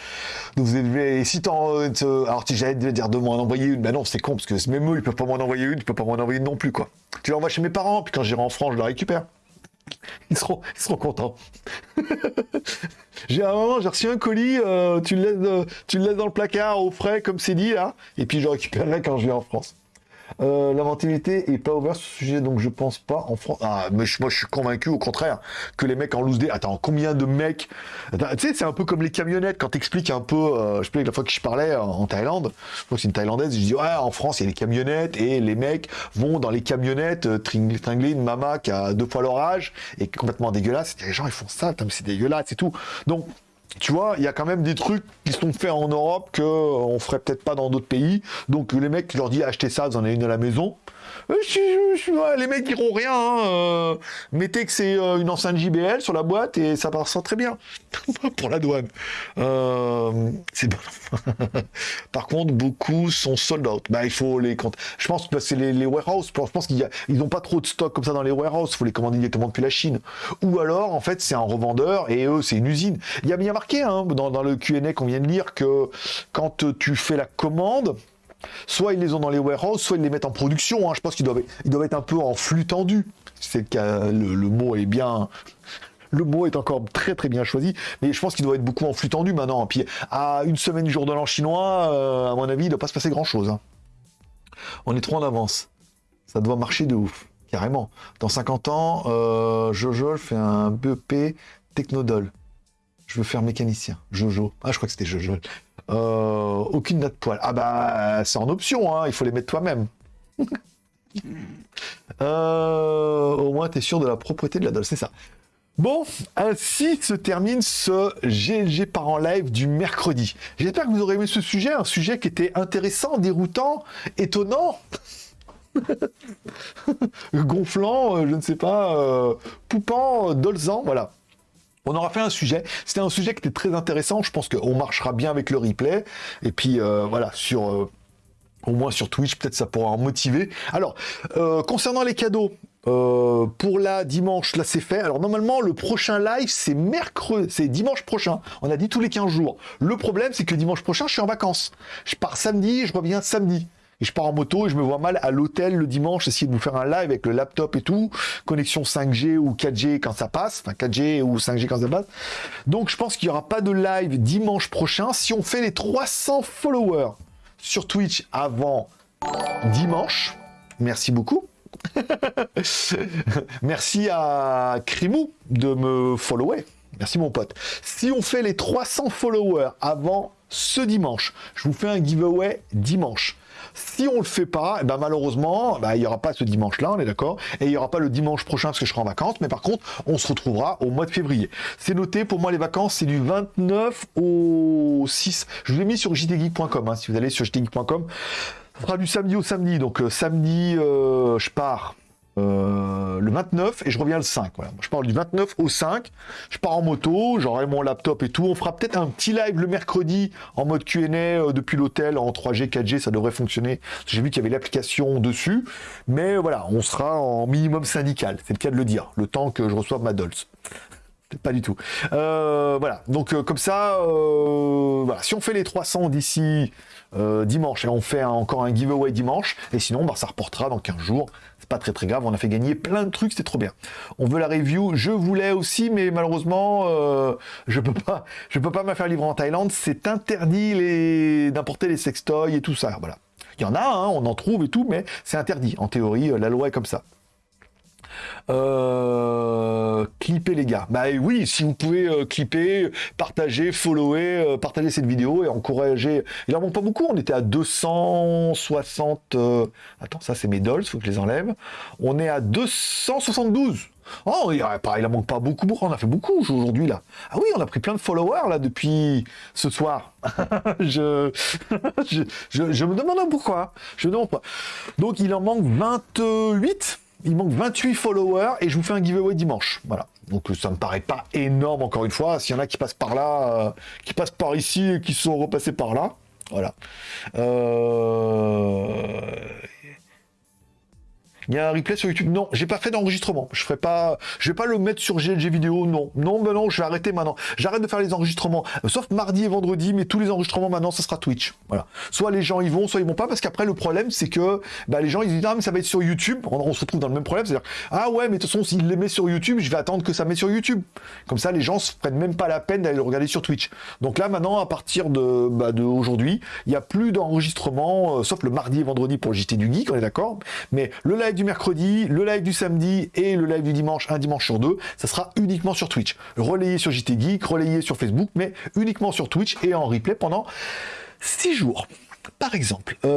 de vous élever, si t'en, euh, alors si j'allais dire de m'en envoyer une, ben non, c'est con, parce que même eux, ils peuvent pas m'en envoyer une, ils peuvent pas m'en envoyer une non plus, quoi. Tu l'envoies chez mes parents, puis quand j'irai en France, je la récupère. Ils seront, ils seront contents. j'ai un moment, j'ai reçu un colis, euh, tu, le laisses, tu le laisses dans le placard au frais, comme c'est dit, là, et puis je récupérerai quand je vais en France. Euh, L'inventivité est pas ouverte sur ce sujet, donc je pense pas en France. Ah, mais moi je suis convaincu au contraire que les mecs en loose. Attends, combien de mecs Tu sais, c'est un peu comme les camionnettes quand t'expliques un peu. Euh, je sais la fois que je parlais en Thaïlande, je crois que c'est une Thaïlandaise, je dis ouais, en France il y a les camionnettes et les mecs vont dans les camionnettes euh, tringler une mama qui a deux fois leur âge et complètement dégueulasse. Les gens ils font ça, c'est dégueulasse et tout. Donc tu vois, il y a quand même des trucs qui sont faits en Europe qu'on ferait peut-être pas dans d'autres pays. Donc les mecs, tu leur dis achetez ça, vous en avez une à la maison. Euh, les mecs diront rien. Hein, euh, mettez que c'est euh, une enceinte JBL sur la boîte et ça passe très bien pour la douane. c'est Par contre, beaucoup sont sold out. Bah, il faut les. Je pense que c'est les, les, warehouses. Je pense qu'ils n'ont pas trop de stock comme ça dans les warehouses. Il faut les commander directement depuis la Chine. Ou alors, en fait, c'est un revendeur et eux, c'est une usine. Il y a bien marqué hein, dans, dans le Q&A qu'on vient de lire que quand tu fais la commande, soit ils les ont dans les warehouses, soit ils les mettent en production. Hein. Je pense qu'ils doivent, être un peu en flux tendu. C'est le, le, mot est bien. Le mot est encore très très bien choisi, mais je pense qu'il doit être beaucoup en flux tendu maintenant. Puis à une semaine du jour de l'an chinois, euh, à mon avis, il ne doit pas se passer grand chose. Hein. On est trop en avance. Ça doit marcher de ouf, carrément. Dans 50 ans, euh, Jojo fait un BEP Technodol. Je veux faire mécanicien. Jojo. Ah, je crois que c'était Jojo. Euh, aucune date poil. Ah bah, c'est en option, hein, il faut les mettre toi-même. Euh, au moins, tu es sûr de la propreté de la doll, c'est ça. Bon, ainsi se termine ce GLG par en live du mercredi. J'espère que vous aurez aimé ce sujet, un sujet qui était intéressant, déroutant, étonnant. Gonflant, euh, je ne sais pas, poupant, dolzant, voilà. On aura fait un sujet. C'était un sujet qui était très intéressant. Je pense qu'on marchera bien avec le replay. Et puis euh, voilà, sur euh, au moins sur Twitch, peut-être ça pourra en motiver. Alors, euh, concernant les cadeaux, pour la dimanche, là c'est fait. Alors normalement, le prochain live, c'est mercredi, c'est dimanche prochain. On a dit tous les 15 jours. Le problème, c'est que dimanche prochain, je suis en vacances. Je pars samedi, je reviens samedi je pars en moto et je me vois mal à l'hôtel le dimanche essayer de vous faire un live avec le laptop et tout, connexion 5G ou 4G quand ça passe, enfin 4G ou 5G quand ça passe. Donc je pense qu'il n'y aura pas de live dimanche prochain si on fait les 300 followers sur Twitch avant dimanche. Merci beaucoup. Merci à Crimou de me follower. Merci mon pote. Si on fait les 300 followers avant ce dimanche, je vous fais un giveaway dimanche. Si on le fait pas, eh ben malheureusement, bah, il n'y aura pas ce dimanche-là, on est d'accord, et il n'y aura pas le dimanche prochain parce que je serai en vacances, mais par contre, on se retrouvera au mois de février. C'est noté, pour moi, les vacances, c'est du 29 au 6. Je vous ai mis sur jtgeek.com, hein, si vous allez sur jtgeek.com. Ce sera du samedi au samedi, donc euh, samedi, euh, je pars euh, le 29 et je reviens le 5. Voilà. Je pars du 29 au 5. Je pars en moto, j'aurai mon laptop et tout. On fera peut-être un petit live le mercredi en mode Q&A euh, depuis l'hôtel en 3G, 4G, ça devrait fonctionner. J'ai vu qu'il y avait l'application dessus, mais voilà, on sera en minimum syndical. C'est le cas de le dire. Le temps que je reçoive ma Dolls. Pas du tout. Euh, voilà. Donc comme ça, si on fait les 300 d'ici dimanche. Et on fait encore un giveaway dimanche, et sinon, bah, ça reportera dans 15 jours. Pas très très grave, on a fait gagner plein de trucs, c'était trop bien. On veut la review, je voulais aussi, mais malheureusement, euh, je peux pas, peux pas me faire livrer en Thaïlande, c'est interdit d'importer les sextoys et tout ça, voilà. Il y en a, hein, on en trouve et tout, mais c'est interdit. En théorie, la loi est comme ça. Euh, clipper les gars. Bah oui, si vous pouvez euh, clipper, partager, follower, euh, partager cette vidéo et encourager. Il en manque pas beaucoup, on était à 260... Attends, ça c'est mes dolls, faut que je les enlève. On est à 272 Oh, il, il en manque pas beaucoup, on a fait beaucoup aujourd'hui là. Ah oui, on a pris plein de followers là depuis ce soir. je, me demande pourquoi. Je me demande pourquoi. Donc il en manque 28 il manque 28 followers et je vous fais un giveaway dimanche. Voilà. Donc ça me paraît pas énorme encore une fois. S'il y en a qui passent par là, euh, qui passent par ici et qui sont repassés par là, voilà. Euh, il y a un replay sur YouTube. Non, j'ai pas fait d'enregistrement. Je ferai pas, je vais pas le mettre sur GLG vidéo. Non, non, ben non, je vais arrêter maintenant. J'arrête de faire les enregistrements, sauf mardi et vendredi, mais tous les enregistrements maintenant, ça sera Twitch. Voilà. Soit les gens y vont, soit ils vont pas, parce qu'après le problème, c'est que bah, les gens ils disent ah mais ça va être sur YouTube. On, se retrouve dans le même problème, c'est-à-dire ah ouais, mais de toute façon s'il les met sur YouTube, je vais attendre que ça met sur YouTube. Comme ça, les gens se prennent même pas la peine d'aller le regarder sur Twitch. Donc là maintenant, à partir de, bah, aujourd'hui, il y a plus d'enregistrement, euh, sauf le mardi et vendredi pour le JT du Geek, on est d'accord. Mais le live du mercredi, le live du samedi et le live du dimanche, un dimanche sur deux, ça sera uniquement sur Twitch. Relayé sur JT Geek, relayé sur Facebook, mais uniquement sur Twitch et en replay pendant 6 jours. Par exemple, euh,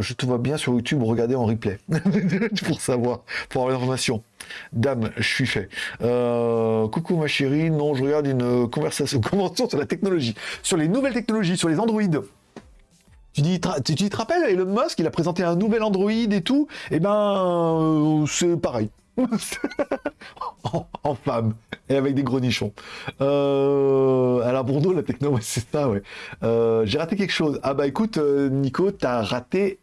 je te vois bien sur YouTube regarder en replay pour savoir, pour avoir l'information. Dame, je suis fait. Euh, coucou ma chérie, non, je regarde une conversation, sur la technologie, sur les nouvelles technologies, sur les Android Tu dis, tu, te rappelles, Elon Musk, il a présenté un nouvel Android et tout? Eh ben, euh, c'est pareil. en, femme et avec des gros nichons. Euh, alors Bordeaux, la techno, c'est ça, ouais. Euh, j'ai raté quelque chose. Ah bah écoute, euh, Nico, t'as raté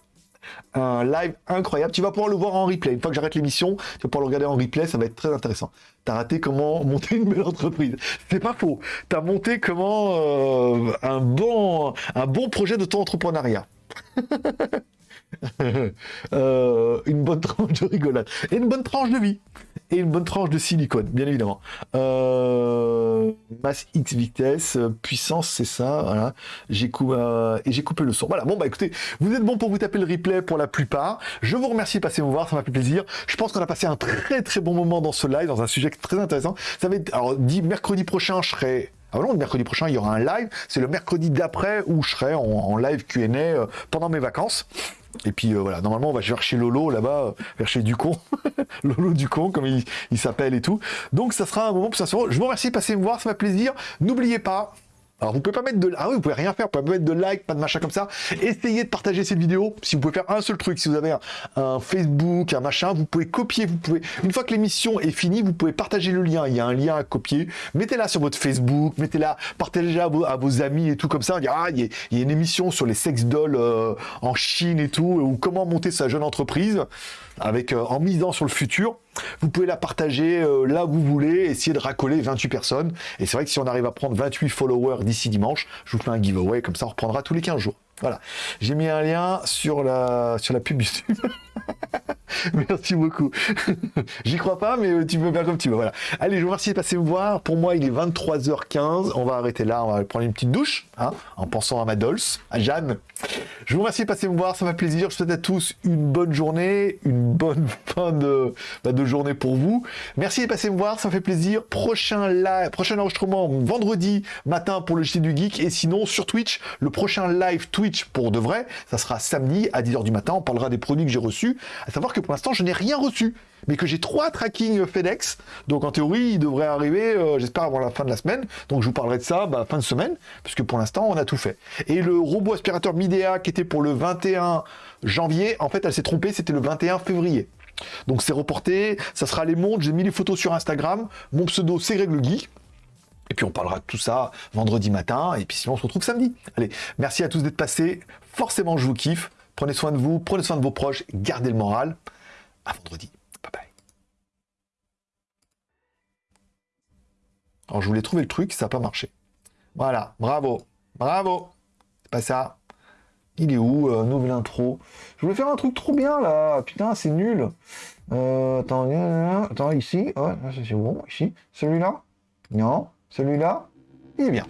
un live incroyable. Tu vas pouvoir le voir en replay. Une fois que j'arrête l'émission, tu vas pouvoir le regarder en replay, ça va être très intéressant. T'as raté comment monter une belle entreprise. C'est pas faux. T'as monté comment euh, un, bon, un bon projet de ton entrepreneuriat. Euh, une bonne tranche de rigolade. Et une bonne tranche de vie. Et une bonne tranche de silicone, bien évidemment. Euh, masse X vitesse, puissance, c'est ça. Voilà. J'ai coupé, euh, et j'ai coupé le son. Voilà. Bon bah écoutez, vous êtes bon pour vous taper le replay pour la plupart. Je vous remercie de passer me voir, ça m'a fait plaisir. Je pense qu'on a passé un très très bon moment dans ce live, dans un sujet très intéressant. Ça va être, alors dit mercredi prochain, je serai ah non, mercredi prochain, il y aura un live. C'est le mercredi d'après où je serai en, en live Q&A pendant mes vacances. Et puis euh, voilà, normalement on va chercher Lolo là-bas, euh, vers chez Ducon, Lolo Ducon comme il, il s'appelle et tout. Donc ça sera un moment pour ça. Je vous remercie de passer me voir, ça m'a plaisir. N'oubliez pas, alors vous pouvez pas mettre de ah oui, vous pouvez rien faire, vous pouvez pas mettre de like, pas de machin comme ça. Essayez de partager cette vidéo. Si vous pouvez faire un seul truc, si vous avez un, Facebook, un machin, vous pouvez copier, vous pouvez une fois que l'émission est finie, vous pouvez partager le lien. Il y a un lien à copier. Mettez-la sur votre Facebook, mettez-la, partagez-la à vos, amis et tout comme ça. ah, il y, a, une émission sur les sex dolls euh, en Chine et tout, ou comment monter sa jeune entreprise avec euh, en misant sur le futur. Vous pouvez la partager euh, là où vous voulez, essayer de racoler 28 personnes. Et c'est vrai que si on arrive à prendre 28 followers d'ici dimanche, je vous fais un giveaway, comme ça on reprendra tous les 15 jours. Voilà. J'ai mis un lien sur la, sur la pub YouTube. Merci beaucoup. J'y crois pas, mais tu peux faire comme tu veux. Voilà. Allez, je vous remercie de passer me voir. Pour moi, il est 23h15. On va arrêter là. On va prendre une petite douche, hein, en pensant à ma Dolce, à Jeanne. Je vous remercie de passer me voir. Ça m'a plaisir. Je souhaite à tous une bonne journée, une bonne fin de, bah, de journée pour vous. Merci de passer me voir. Ça me fait plaisir. Prochain live, prochain enregistrement vendredi matin pour le JT du Geek. Et sinon, sur Twitch, le prochain live Twitch pour de vrai, ça sera samedi à 10h du matin. On parlera des produits que j'ai reçus. À savoir que pour l'instant, je n'ai rien reçu, mais que j'ai trois tracking FedEx. Donc en théorie, il devrait arriver, euh, j'espère, avant la fin de la semaine. Donc je vous parlerai de ça bah, fin de semaine, puisque pour l'instant, on a tout fait. Et le robot aspirateur Midea qui était pour le 21 janvier, en fait, elle s'est trompée, c'était le 21 février. Donc c'est reporté, ça sera les montres, j'ai mis les photos sur Instagram. Mon pseudo, c'est Greg le Geek. Et puis on parlera de tout ça vendredi matin, et puis sinon on se retrouve samedi. Allez, merci à tous d'être passés. Forcément, je vous kiffe. Prenez soin de vous, prenez soin de vos proches, gardez le moral. À vendredi. Bye bye. Alors je voulais trouver le truc, ça n'a pas marché. Voilà, bravo, bravo. C'est pas ça. Il est où euh, Nouvelle intro? Je voulais faire un truc trop bien là. Putain, c'est nul. Euh, attends, attends, ici. Ouais, c'est bon. Ici. Celui-là? Non. Celui-là Il est bien.